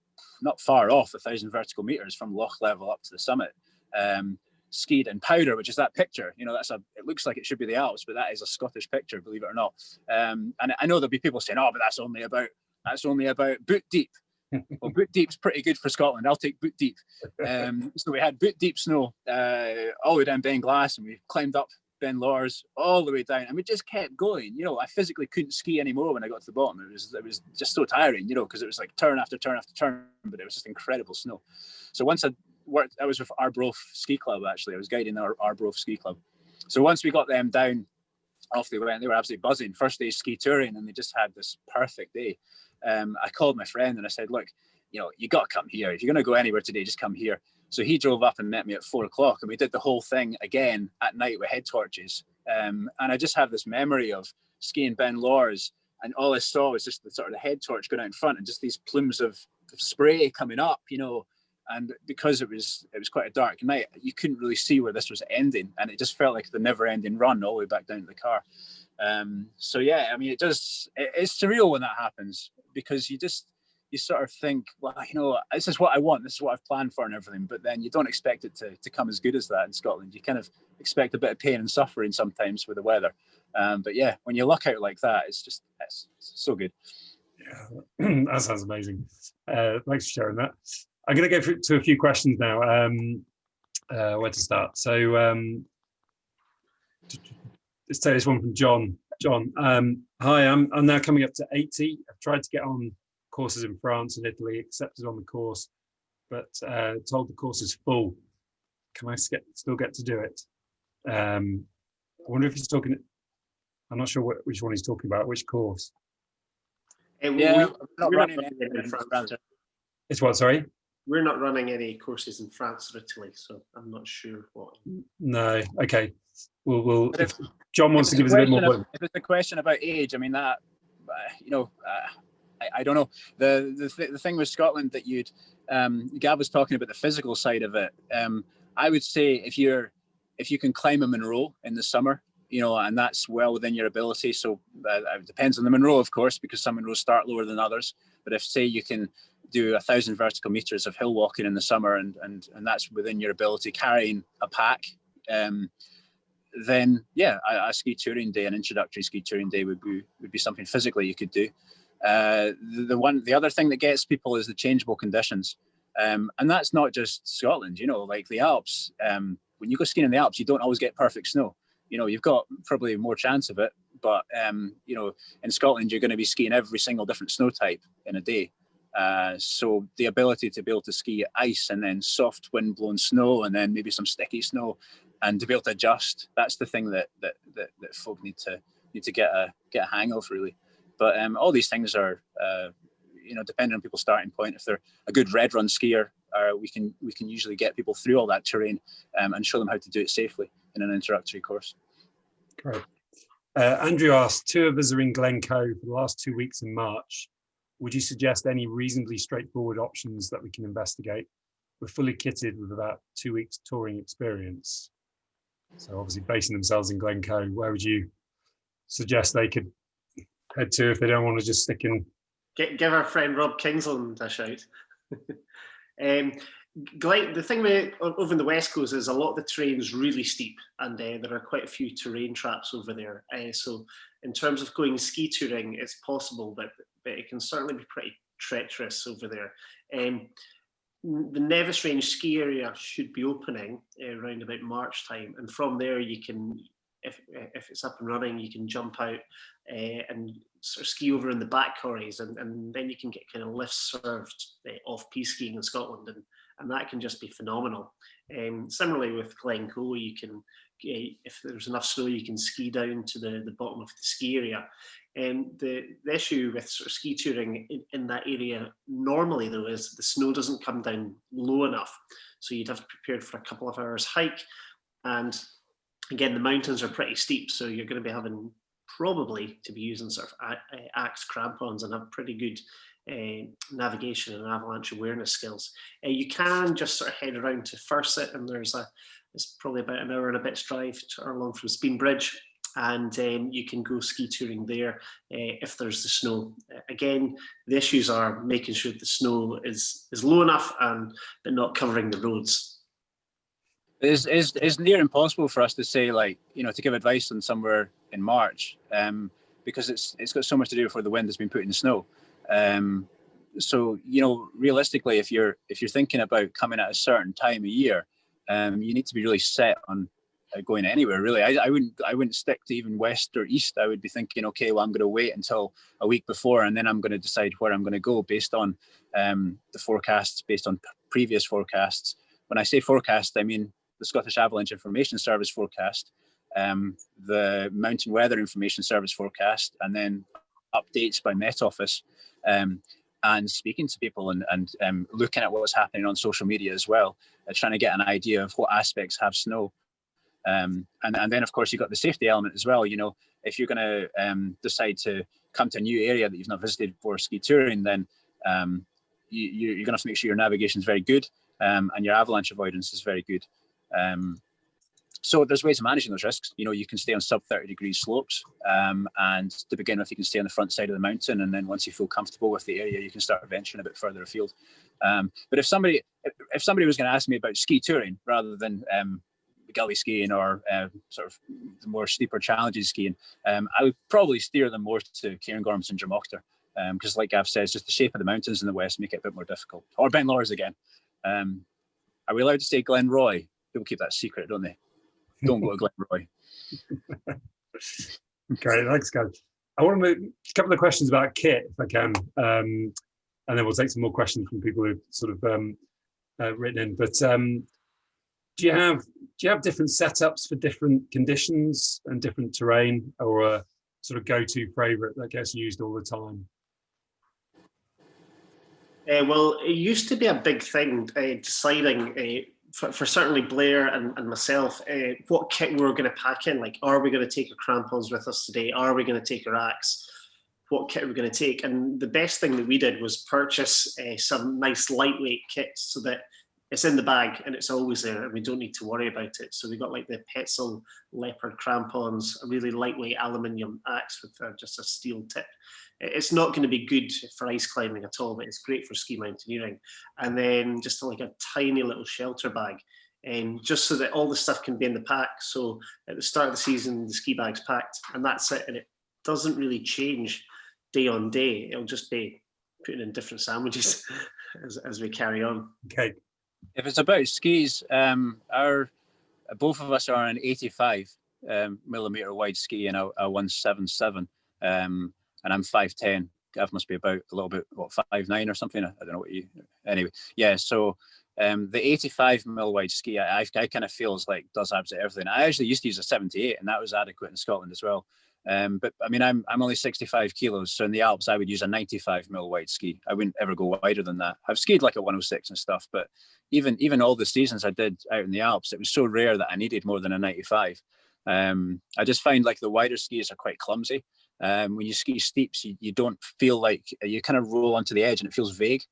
not far off a thousand vertical meters from loch level up to the summit. Um, skied in Powder, which is that picture. You know, that's a. It looks like it should be the Alps, but that is a Scottish picture, believe it or not. Um, and I know there'll be people saying, "Oh, but that's only about that's only about boot deep." Well, boot deep's pretty good for Scotland. I'll take boot deep. Um, so we had boot deep snow uh, all the way down Beinn Ghlas, and we climbed up Ben Lawers all the way down, and we just kept going. You know, I physically couldn't ski anymore when I got to the bottom. It was it was just so tiring, you know, because it was like turn after turn after turn, but it was just incredible snow. So once I worked, I was with Arbroath Ski Club actually. I was guiding our Arbroath Ski Club. So once we got them down, off they went. They were absolutely buzzing. First day ski touring, and they just had this perfect day. Um, I called my friend and I said, look, you know, you got to come here. If you're going to go anywhere today, just come here. So he drove up and met me at four o'clock, and we did the whole thing again at night with head torches. Um, and I just have this memory of skiing Ben Lawers, and all I saw was just the sort of the head torch going out in front, and just these plumes of, spray coming up, you know. And because it was it was quite a dark night, you couldn't really see where this was ending, and it just felt like the never-ending run all the way back down to the car. Um, so yeah, I mean, it does. It, it's surreal when that happens because you just you sort of think, well, you know, this is what I want, this is what I've planned for and everything, but then you don't expect it to, to come as good as that in Scotland. You kind of expect a bit of pain and suffering sometimes with the weather. Um, but yeah, when you luck out like that, it's just, it's, it's so good. Yeah, that sounds amazing. Uh, thanks for sharing that. I'm going to go to a few questions now. Um, uh, where to start? So um, let's take this one from John. John, um, hi, I'm, I'm now coming up to 80. I've tried to get on courses in France and Italy, accepted on the course, but uh, told the course is full. Can I get, still get to do it? Um, I wonder if he's talking, I'm not sure what, which one he's talking about, which course. Uh, Yeah, we- not we're running running in in France. France. It's what, sorry? We're not running any courses in France or Italy, so I'm not sure what. No, okay. We'll, we'll, But if John wants to give us a bit more. question of- If it's a question about age, I mean that, uh, you know, uh, I, I don't know. The the, th the thing with Scotland that you'd, um, Gav was talking about the physical side of it. Um, I would say if you're, if you can climb a Munro in the summer, you know, and that's well within your ability. So uh, it depends on the Munro, of course, because some Munros start lower than others. But if say you can do a thousand vertical meters of hill walking in the summer and and and that's within your ability carrying a pack um then yeah a, a ski touring day an introductory ski touring day would be would be something physically you could do. Uh the, the one the other thing that gets people is the changeable conditions. Um and that's not just scotland you know like the alps um when you go skiing in the alps you don't always get perfect snow. You know you've got probably more chance of it but um you know in scotland you're going to be skiing every single different snow type in a day uh, so the ability to be able to ski ice and then soft wind blown snow and then maybe some sticky snow and to be able to adjust, that's the thing that that that, that folk need to need to get a get a hang of really. But um, all these things are uh, you know depending on people's starting point. If they're a good red run skier, uh, we can we can usually get people through all that terrain um, and show them how to do it safely in an introductory course. Great. Uh, Andrew asked, two of us are in Glencoe for the last two weeks in March. Would you suggest any reasonably straightforward options that we can investigate? We're fully kitted with about two weeks touring experience. So obviously basing themselves in Glencoe, where would you suggest they could head to if they don't want to just stick in? Give our friend Rob Kingsland a shout. um, Glen, the thing with over in the west coast is a lot of the terrain's really steep, and uh, there are quite a few terrain traps over there. Uh, so, in terms of going ski touring, it's possible, but, but it can certainly be pretty treacherous over there. Um, the Nevis Range ski area should be opening uh, around about March time, and from there you can, if if it's up and running, you can jump out uh, and sort of ski over in the back corries, and, and then you can get kind of lifts served uh, off piste skiing in Scotland, and and that can just be phenomenal. Um, similarly with Glencoe, you can, if there's enough snow, you can ski down to the, the bottom of the ski area. And um, the, the issue with sort of ski touring in, in, that area normally though is the snow doesn't come down low enough. So you'd have to prepare for a couple of hours hike. And again, the mountains are pretty steep. So you're going to be having probably to be using sort of axe crampons and have pretty good uh, navigation and avalanche awareness skills. Uh, you can just sort of head around to Fersit and there's a, it's probably about an hour and a bit's drive to, along from Spean Bridge and um, you can go ski touring there uh, if there's the snow. Again, the issues are making sure the snow is, is low enough and but not covering the roads. It's, it's, it's near impossible for us to say like, you know, to give advice on somewhere in March um, because it's it's got so much to do before the wind has been put in the snow. Um, so, you know, realistically, if you're if you're thinking about coming at a certain time of year, um, you need to be really set on uh, going anywhere really. I, I wouldn't i wouldn't stick to even west or east. I would be thinking okay well i'm going to wait until a week before and then i'm going to decide where i'm going to go based on um, the forecasts based on previous forecasts. When i say forecast i mean the scottish avalanche information service forecast um, the mountain weather information service forecast and then updates by met office. Um, and speaking to people and, and um, looking at what's happening on social media as well, uh, trying to get an idea of what aspects have snow. Um, and, and then, of course, you've got the safety element as well. You know, if you're going to um, decide to come to a new area that you've not visited for ski touring, then um, you, you're going to have to make sure your navigation is very good um, and your avalanche avoidance is very good. So there's ways of managing those risks. You know, you can stay on sub 30 degree slopes. Um, and to begin with, you can stay on the front side of the mountain. And then once you feel comfortable with the area, you can start venturing a bit further afield. Um, but if somebody, if somebody was going to ask me about ski touring rather than um, gully skiing or uh, sort of the more steeper challenges skiing, um, I would probably steer them more to Cairngorms and Drumochter. Because um, like Gav says, just the shape of the mountains in the west make it a bit more difficult. Or Ben Lawers again. Um, are we allowed to say Glenroy? People keep that secret, don't they? Don't go to Glenroy. okay, thanks, guys. I want to make a couple of questions about kit, if I can, um, and then we'll take some more questions from people who've sort of um, uh, written in. But um, do you have do you have different setups for different conditions and different terrain, or a sort of go-to favorite that gets used all the time? Uh, well, it used to be a big thing uh, deciding uh, for, for certainly Blair and, and myself, uh, what kit we were going to pack in. Like, are we going to take our crampons with us today? Are we going to take our axe? What kit are we going to take? And the best thing that we did was purchase uh, some nice lightweight kits so that it's in the bag and it's always there and we don't need to worry about it. So we got like the Petzl leopard crampons, a really lightweight aluminium axe with uh, just a steel tip it's not going to be good for ice climbing at all, but it's great for ski mountaineering. And then just like a tiny little shelter bag, and um, just so that all the stuff can be in the pack. So at the start of the season, the ski bag's packed, and that's it. And it doesn't really change day on day. It'll just be putting in different sandwiches as, as we carry on. Okay. If it's about skis, um, our both of us are an 85 um, millimeter wide ski and a, a 177. Um, and I'm 5'10. Gav must be about a little bit, what, five nine or something? I don't know what you, anyway. Yeah, so um, the 85 mil wide ski, I, I, I kind of feels like does absolutely everything. I actually used to use a 78 and that was adequate in Scotland as well. Um, but I mean, I'm, I'm only 65 kilos. So in the Alps, I would use a 95 mil wide ski. I wouldn't ever go wider than that. I've skied like a 106 and stuff, but even, even all the seasons I did out in the Alps, it was so rare that I needed more than a 95. Um, I just find like the wider skis are quite clumsy. Um, when you ski steeps, you, you don't feel like you kind of roll onto the edge and it feels vague.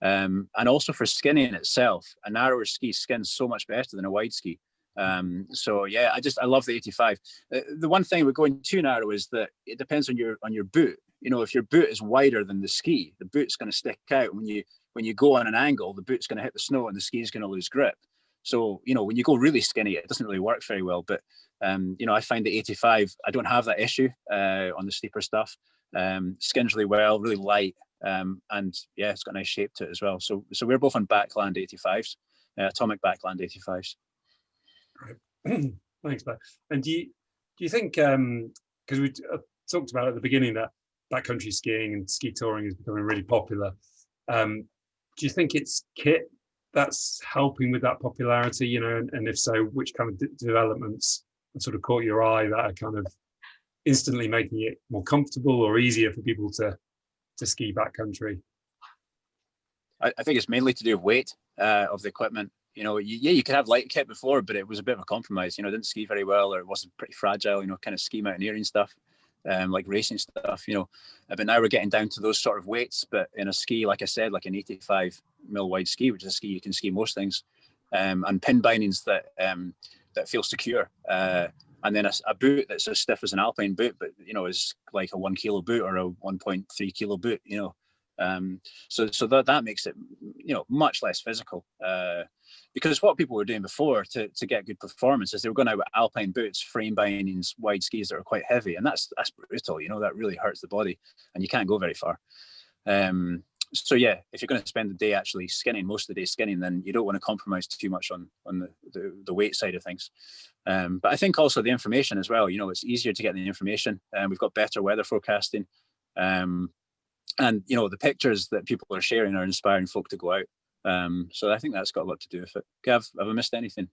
Um, and also for skinning itself, a narrower ski skins so much better than a wide ski. Um, so yeah, I just I love the 85. Uh, the one thing with going too narrow is that it depends on your on your boot. You know, if your boot is wider than the ski, the boot's going to stick out. When you when you go on an angle, the boot's going to hit the snow and the ski is going to lose grip. So you know, when you go really skinny, it doesn't really work very well. But um, you know, I find the 85, I don't have that issue uh, on the steeper stuff. Um, skins really well, really light, um, and yeah, it's got a nice shape to it as well. So, so we're both on Backland 85s, uh, Atomic Backland 85s. Right. Thanks, Ben. And do you do you think because um, we uh, talked about at the beginning that backcountry skiing and ski touring is becoming really popular? Um, do you think it's kit that's helping with that popularity? You know, and, and if so, which kind of developments sort of caught your eye that are kind of instantly making it more comfortable or easier for people to to ski backcountry? I, I think it's mainly to do with weight uh, of the equipment. You know, you, yeah, you could have light kit before, but it was a bit of a compromise. You know, didn't ski very well, or it wasn't pretty fragile. You know, kind of ski mountaineering stuff, um, like racing stuff. You know, uh, but now we're getting down to those sort of weights. But in a ski, like I said, like an 85 mil wide ski, which is a ski you can ski most things, um, and pin bindings that um, that feels secure. Uh, and then a, a, boot that's as stiff as an alpine boot, but you know is like a one kilo boot or a 1.3 kilo boot. You know, um, so so that that makes it you know, much less physical. Uh, because what people were doing before to, to get good performance is they were going out with alpine boots, frame bindings, wide skis that are quite heavy, and that's that's brutal. You know, that really hurts the body, and you can't go very far. Um, so yeah, if you're going to spend the day actually skinning, most of the day skinning, then you don't want to compromise too much on on the the, the weight side of things. Um, but I think also the information as well. You know, it's easier to get the information, and we've got better weather forecasting. Um, and you know the pictures that people are sharing are inspiring folk to go out um, so I think that's got a lot to do with it. Gav, have I missed anything?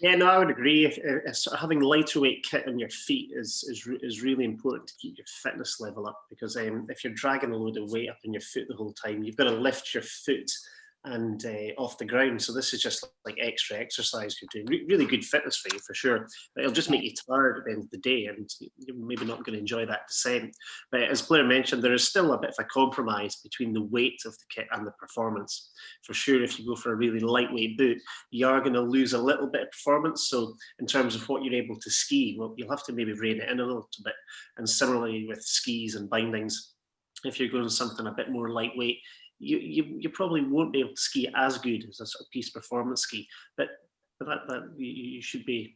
Yeah, no, I would agree. If, if having lighter weight kit on your feet is is is really important to keep your fitness level up because um, if you're dragging a load of weight up on your foot the whole time, you've got to lift your foot and uh, off the ground. So this is just like extra exercise you're doing. Re really good fitness for you for sure. But it'll just make you tired at the end of the day and you're maybe not going to enjoy that descent. But as Blair mentioned, there is still a bit of a compromise between the weight of the kit and the performance. For sure, if you go for a really lightweight boot, you are going to lose a little bit of performance. So in terms of what you're able to ski, well, you'll have to maybe rein it in a little bit. And similarly with skis and bindings, if you're going something a bit more lightweight, you, you, you probably won't be able to ski as good as a sort of piste performance ski, but, but that, that you should be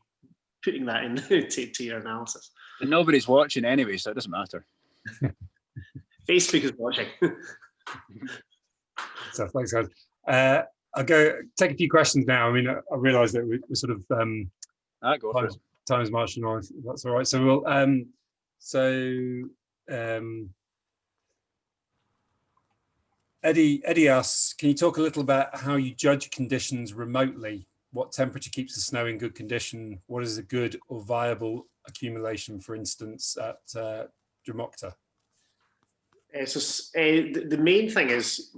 putting that in to, to your analysis. And nobody's watching anyway, so it doesn't matter. Facebook is watching. so thanks, guys. Uh, I'll go take a few questions now. I mean, I, I realise that we, are sort of um, ah, go time, time's marching on. That's all right. So we'll um, so um, Eddie, Eddie asks, can you talk a little about how you judge conditions remotely? What temperature keeps the snow in good condition? What is a good or viable accumulation, for instance, at uh? Uh, so uh, the main thing is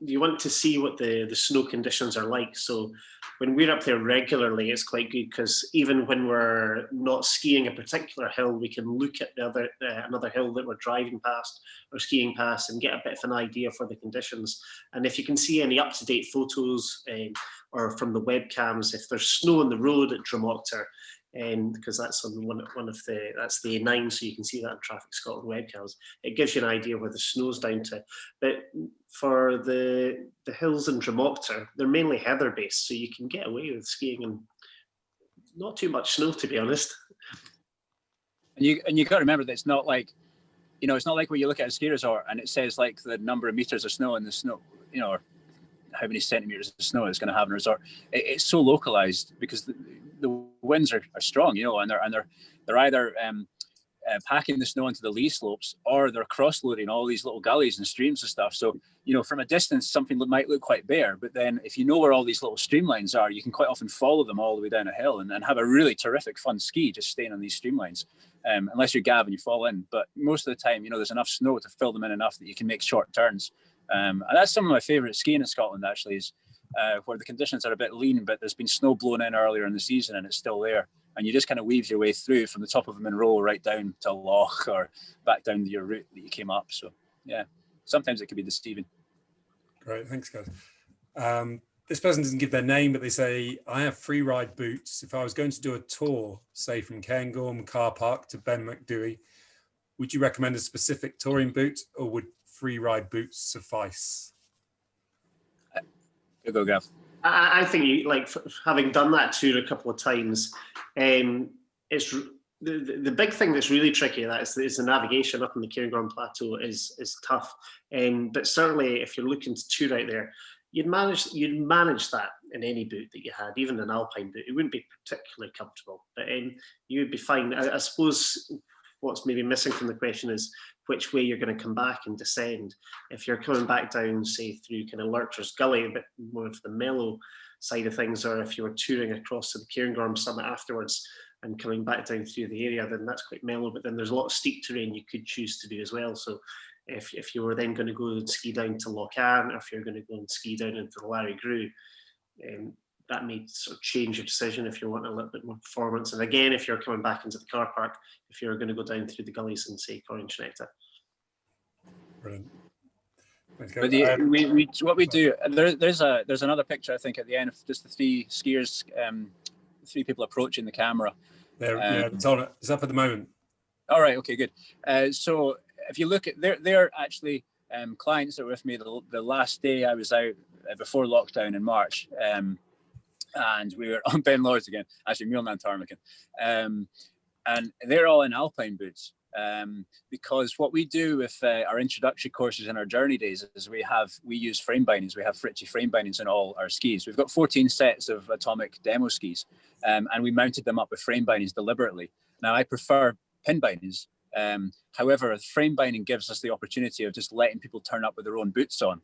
you want to see what the, the snow conditions are like. So when we're up there regularly, it's quite good because even when we're not skiing a particular hill, we can look at the other uh, another hill that we're driving past or skiing past and get a bit of an idea for the conditions. And if you can see any up-to-date photos um, or from the webcams, if there's snow on the road at Drumochter, Um, and because that's on one, one of the that's the A9 so you can see that on Traffic Scotland webcams it gives you an idea where the snow's down to. But for the the hills in Drumochter they're mainly heather based so you can get away with skiing and not too much snow to be honest. And you and you got to remember that it's not like you know it's not like when you look at a ski resort and it says like the number of meters of snow in the snow you know or how many centimeters of snow it's going to have in a resort. It, it's so localized because winds are, are strong, you know, and they're and they're they're either um, uh, packing the snow into the lee slopes or they're cross loading all these little gullies and streams and stuff. So you know, from a distance, something might look quite bare, but then if you know where all these little streamlines are, you can quite often follow them all the way down a hill and, and have a really terrific fun ski just staying on these streamlines. Um, unless you're Gav and you fall in, but most of the time, you know, there's enough snow to fill them in enough that you can make short turns. Um, and that's some of my favorite skiing in Scotland actually is uh, where the conditions are a bit lean, but there's been snow blown in earlier in the season and it's still there. And you just kind of weave your way through from the top of a Munro right down to Loch or back down your route that you came up. So yeah, sometimes it can be deceiving. Great, thanks guys. Um, this person doesn't give their name, but they say, I have free ride boots. If I was going to do a tour, say from Cairngorm car park to Ben Macdui, would you recommend a specific touring boot or would free ride boots suffice? Go, Gav. I, I think you like having done that tour a couple of times. Um, it's the, the, big thing that's really tricky that is, is the navigation up on the Cairngorm Plateau is is tough. Um, but certainly, if you're looking to tour out there, you'd manage you'd manage that in any boot that you had, even an alpine boot. It wouldn't be particularly comfortable, but um, you would be fine. I, I suppose what's maybe missing from the question is which way you're going to come back and descend. If you're coming back down, say, through kind of Lurchers Gully, a bit more of the mellow side of things, or if you were touring across to the Cairngorm summit afterwards and coming back down through the area, then that's quite mellow. But then there's a lot of steep terrain you could choose to do as well. So if, if you were then going to go and ski down to Loch Avon, or if you're going to go and ski down into the Lairig Ghru, um, that may sort of change your decision if you want a little bit more performance. And again, if you're coming back into the car park, if you're going to go down through the gullies and say Coire an t-Sneachda. Brilliant. But the, we, we, what we do, there, there's a there's another picture I think at the end of just the three skiers, um, three people approaching the camera. There, um, yeah, it's on. It's up at the moment. All right. Okay. Good. Uh, so if you look at, they're they're actually um, clients that were with me the, the last day I was out uh, before lockdown in March. Um, and we were on Ben Lawers again, actually Meall nan Tarmachan. Um, and they're all in alpine boots. Um, because what we do with uh, our introductory courses and our journey days is we have we use frame bindings. We have Fritschi frame bindings on all our skis. We've got 14 sets of atomic demo skis, um, and we mounted them up with frame bindings deliberately. Now I prefer pin bindings. Um, however, frame binding gives us the opportunity of just letting people turn up with their own boots on,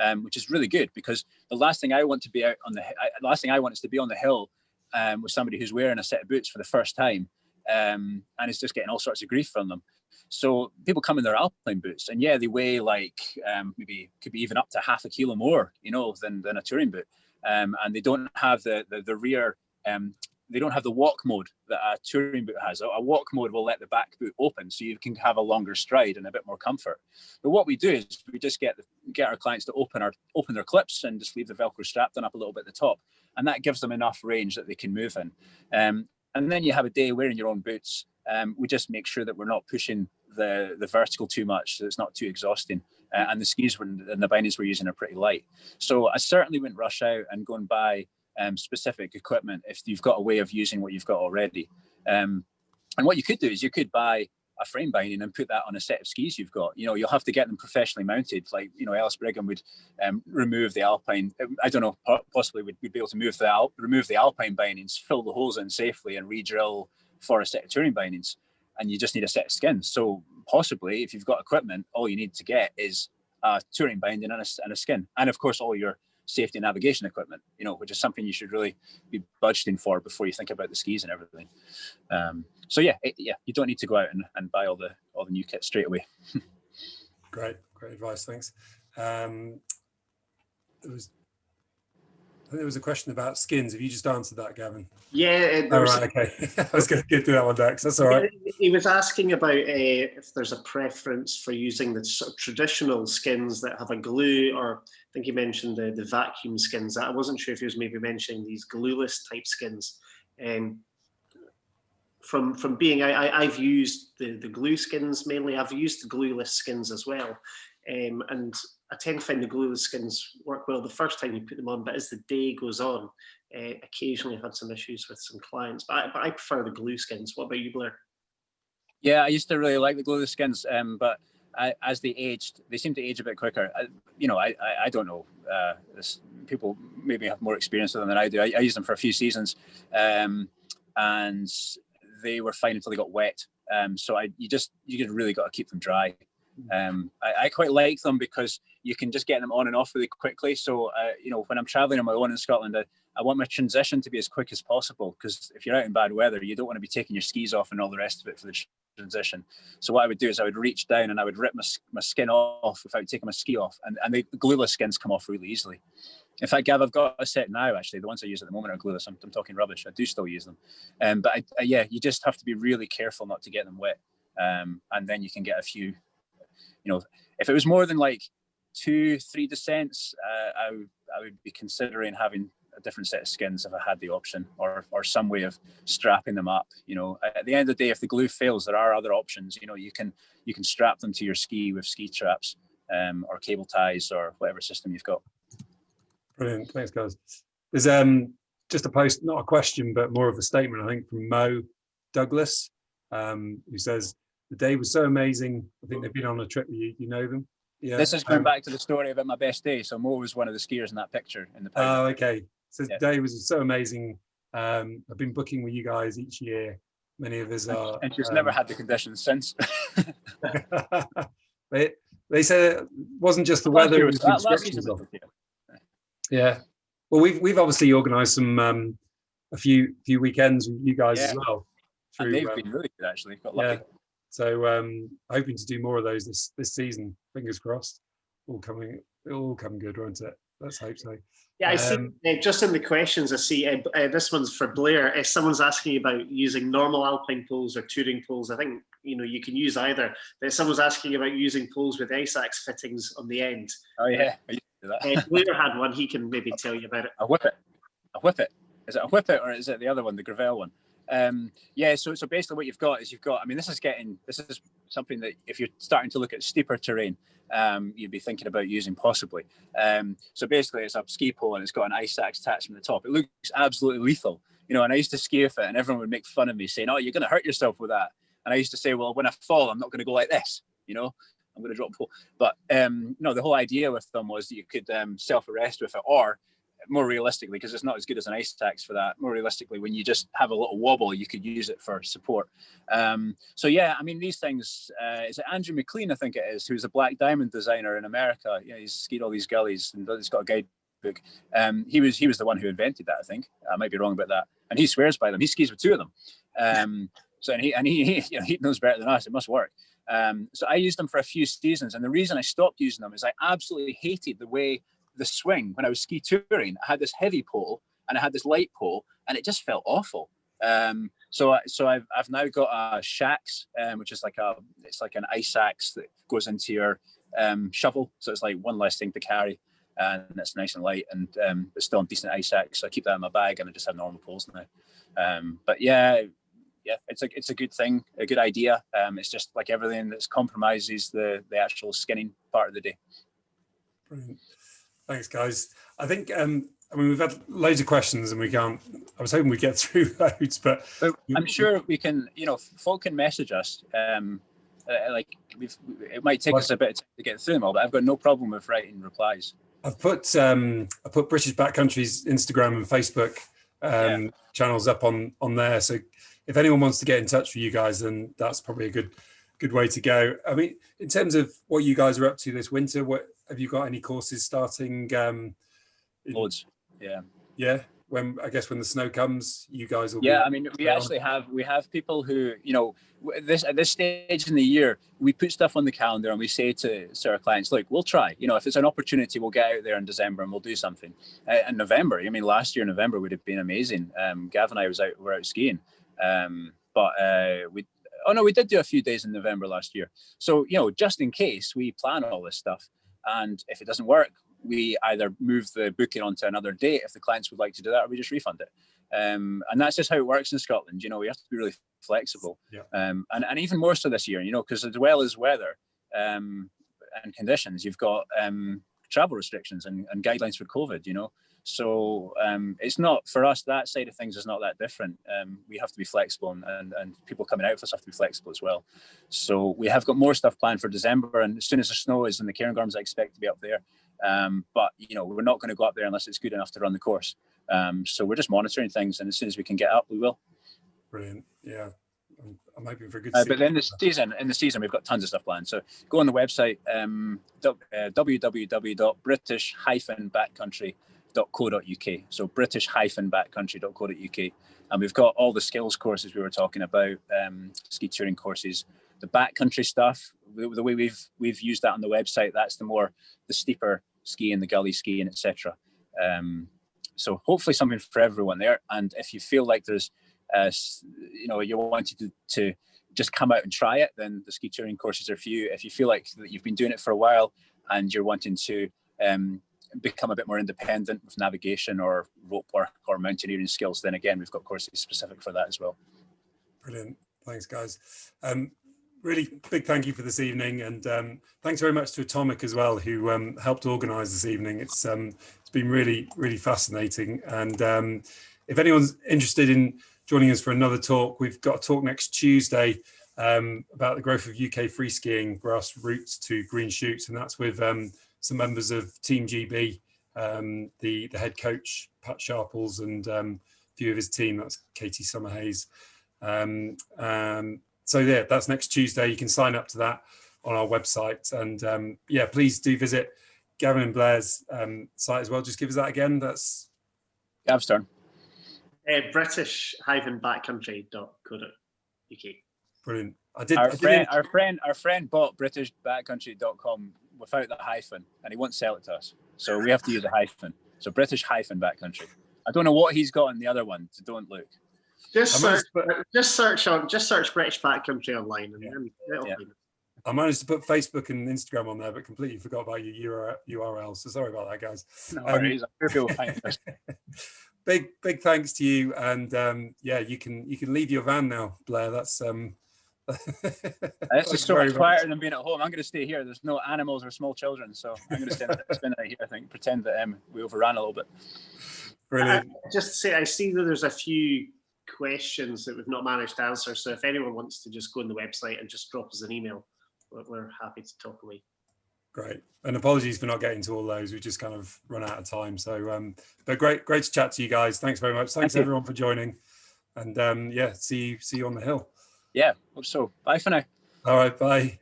um, which is really good because the last thing I want to be out on the, I, the last thing I want is to be on the hill um, with somebody who's wearing a set of boots for the first time um, and it's just getting all sorts of grief from them. So people come in their alpine boots, and yeah, they weigh like um, maybe could be even up to half a kilo more, you know, than than a touring boot, um, and they don't have the the, the rear. Um, they don't have the walk mode that a touring boot has. A walk mode will let the back boot open, so you can have a longer stride and a bit more comfort. But what we do is we just get the, get our clients to open our open their clips and just leave the Velcro strap done up a little bit at the top, and that gives them enough range that they can move in. Um, and then you have a day wearing your own boots. Um, we just make sure that we're not pushing the the vertical too much, so it's not too exhausting. Uh, and the skis were, and the bindings we're using are pretty light. So I certainly wouldn't rush out and go and buy um, specific equipment if you've got a way of using what you've got already. Um, and what you could do is you could buy a frame binding and put that on a set of skis you've got. You know, you'll have to get them professionally mounted. Like, you know, Ellis Brigham would um, remove the alpine. I don't know, possibly would be able to move the al remove the alpine bindings, fill the holes in safely, and re-drill for a set of touring bindings. And you just need a set of skins. So possibly, if you've got equipment, all you need to get is a touring binding and a, and a skin, and of course, all your safety navigation equipment, you know, which is something you should really be budgeting for before you think about the skis and everything. Um, so yeah, it, yeah, you don't need to go out and, and buy all the all the new kit straight away. great, great advice. Thanks. Um, there was I think there was a question about skins. Have you just answered that, Gavin? Yeah. All right, okay. I was going to get to that one next. That's all right. He was asking about uh, if there's a preference for using the sort of traditional skins that have a glue, or I think he mentioned the, the vacuum skins. I wasn't sure if he was maybe mentioning these glueless type skins. Um, from from being, I, have used the, the glue skins mainly. I've used the glueless skins as well. Um, and I tend to find the glueless skins work well the first time you put them on, but as the day goes on, uh, occasionally I've had some issues with some clients, but I, but I prefer the glue skins. What about you, Blair? Yeah, I used to really like the glueless skins, um, but I, as they aged, they seem to age a bit quicker. I, you know, I, I, I don't know. Uh, this, people maybe have more experience with them than I do. I, I used them for a few seasons, um, and they were fine until they got wet. Um, so I, you just, you just really got to keep them dry. Um, I, I, quite like them because you can just get them on and off really quickly. So, uh, you know, when I'm traveling on my own in Scotland, I, I want my transition to be as quick as possible because if you're out in bad weather, you don't want to be taking your skis off and all the rest of it for the transition. So what I would do is I would reach down and I would rip my, my skin off without taking my ski off. And, and the glueless skins come off really easily. In fact, Gav, I've got a set now, actually. The ones I use at the moment are glueless. I'm, I'm talking rubbish. I do still use them. Um, but I, I, yeah, you just have to be really careful not to get them wet. Um, and then you can get a few you know, if it was more than like two, three descents, uh, I, would, I would be considering having a different set of skins if I had the option or, or some way of strapping them up. You know, at the end of the day, if the glue fails, there are other options. You know, you can you can strap them to your ski with ski traps um, or cable ties or whatever system you've got. Brilliant. Thanks, guys. There's um, just a post, not a question, but more of a statement, I think, from Mo Douglas, um, who says, the day was so amazing. I think they've been on a trip you. You know them. Yeah. This is going um, back to the story about my best day. So Mo was one of the skiers in that picture in the. Oh, okay. So yeah. was so amazing. Um, I've been booking with you guys each year. Many of us are. And she's um, never had the conditions since. they they said it wasn't just the weather. It was the instructions of. Yeah. Well, we've we've obviously organised some um, a few few weekends with you guys yeah. as well. Through, and they've um, been really good actually. Got lucky. Yeah. So um, hoping to do more of those this this season. Fingers crossed. All coming, all coming good, won't it? Let's hope so. Yeah, I um, see. Uh, just in the questions, I see uh, uh, this one's for Blair. If someone's asking about using normal alpine poles or touring poles, I think you know you can use either. But someone's asking about using poles with ice axe fittings on the end. Oh yeah, uh, Blair had one. He can maybe tell you about it. A Whippet. A Whippet. Is it a whip it or is it the other one, the Grivel one? Um, yeah, so so basically what you've got is you've got. I mean, this is getting this is something that if you're starting to look at steeper terrain, um, you'd be thinking about using possibly. Um, so basically, it's a ski pole and it's got an ice axe attached from the top. It looks absolutely lethal, you know. And I used to ski with it, and everyone would make fun of me saying, "Oh, you're going to hurt yourself with that." And I used to say, "Well, when I fall, I'm not going to go like this, you know." I'm going to drop pole. But um, no, the whole idea with them was that you could um, self-arrest with it, or more realistically, because it's not as good as an ice axe for that. More realistically, when you just have a little wobble, you could use it for support. Um, so yeah, I mean these things. Uh, is it Andrew McLean? I think it is, who's a black diamond designer in America. Yeah, he's skied all these gullies and he's got a guidebook. Um, he was he was the one who invented that. I think I might be wrong about that, and he swears by them. He skis with two of them. Um, so and he and he he, you know, he knows better than us. It must work. Um, so I used them for a few seasons, and the reason I stopped using them is I absolutely hated the way the swing when I was ski touring. I had this heavy pole and I had this light pole, and it just felt awful. Um, so, I, so I've I've now got a Shax, um, which is like a it's like an ice axe that goes into your um, shovel. So it's like one less thing to carry, and it's nice and light, and um, it's still a decent ice axe. So I keep that in my bag, and I just have normal poles now. Um, but yeah, yeah, it's a it's a good thing, a good idea. Um, it's just like everything that's compromises the the actual skinning part of the day. Brilliant. Thanks, guys. I think um, I mean we've had loads of questions and we can't. I was hoping we get through loads, but, but I'm sure we can. You know, folk can message us. Um, uh, like we've, it might take us a bit of time to get through them all, but I've got no problem with writing replies. I've put um, I put British Backcountry's Instagram and Facebook um, yeah. channels up on on there. So if anyone wants to get in touch with you guys, then that's probably a good good way to go. I mean, in terms of what you guys are up to this winter, what have you got any courses starting? Um, in, Loads, yeah. Yeah, when I guess when the snow comes, you guys will. Yeah, I mean, we actually have we have people who you know this at this stage in the year we put stuff on the calendar and we say to, to our clients, look, we'll try. You know, if it's an opportunity, we'll get out there in December and we'll do something. Uh, in November, I mean, last year November would have been amazing. Um, Gav and I was out were out skiing, um, but uh, we oh no, we did do a few days in November last year. So you know, just in case we plan all this stuff. And if it doesn't work, we either move the booking onto another date if the clients would like to do that, or we just refund it. Um, and that's just how it works in Scotland. You know, we have to be really flexible. Yeah. Um, and, and even more so this year, you know, because as well as weather um, and conditions, you've got um, travel restrictions and, and guidelines for COVID, you know. So um, it's not for us that side of things is not that different. Um, we have to be flexible, and, and, and people coming out for us have to be flexible as well. So we have got more stuff planned for December, and as soon as the snow is in the Cairngorms, I expect to be up there. Um, but you know we're not going to go up there unless it's good enough to run the course. Um, so we're just monitoring things, and as soon as we can get up, we will. Brilliant. Yeah. I'm hoping for a good. Uh, but then the season, in the season, we've got tons of stuff planned. So go on the website, um, uh, www.british-backcountry.com british-backcountry.co.uk. So british-backcountry.co.uk. And we've got all the skills courses we were talking about, um, ski touring courses, the backcountry stuff, the, the, way we've we've used that on the website, that's the more the steeper skiing, the gully skiing, etc. Um, so hopefully something for everyone there. And if you feel like there's, uh, you know, you wanted to, to just come out and try it, then the ski touring courses are for you. If you feel like that you've been doing it for a while and you're wanting to um, become a bit more independent with navigation or rope work or mountaineering skills, then again, we've got courses specific for that as well. Brilliant. Thanks, guys. Um, really big thank you for this evening. And um, thanks very much to Atomic as well, who um, helped organize this evening. It's um, It's been really, really fascinating. And um, if anyone's interested in joining us for another talk, we've got a talk next Tuesday um, about the growth of UK free skiing, grassroots to green shoots. And that's with um, some members of Team GB, um, the, the head coach, Pat Sharples, and um, a few of his team, that's Katie Summerhayes. Um, um, so yeah, that's next Tuesday. You can sign up to that on our website. And um, yeah, please do visit Gavin and Blair's um, site as well. Just give us that again. That's Gav's turn. Uh, British-backcountry.co.uk. Brilliant. I did. Our, I friend, our friend, our friend bought BritishBackcountry.com without the hyphen, and he won't sell it to us. So we have to use a hyphen. So British hyphen backcountry. I don't know what he's got in the other one. So don't look. Just search, just search on, just search British backcountry online, and yeah. then it'll yeah. I managed to put Facebook and Instagram on there, but completely forgot about your URL. So sorry about that, guys. No Um, worries. I'm sure people will find this. big big thanks to you, and um, yeah, you can you can leave your van now, Blair. That's um. This thanks is so very much much. quieter than being at home. I'm going to stay here. There's no animals or small children, so I'm going to spend, spend the night here. I think pretend that um, we overran a little bit. Brilliant. Just to say, I see that there's a few questions that we've not managed to answer. So if anyone wants to just go on the website and just drop us an email, we're, we're happy to talk away. Great. And apologies for not getting to all those. We just kind of run out of time. So, um, but great, great to chat to you guys. Thanks very much. Thanks you. everyone for joining. And um, yeah, see you, see you on the hill. Yeah. Hope so. Bye for now. All right. Bye.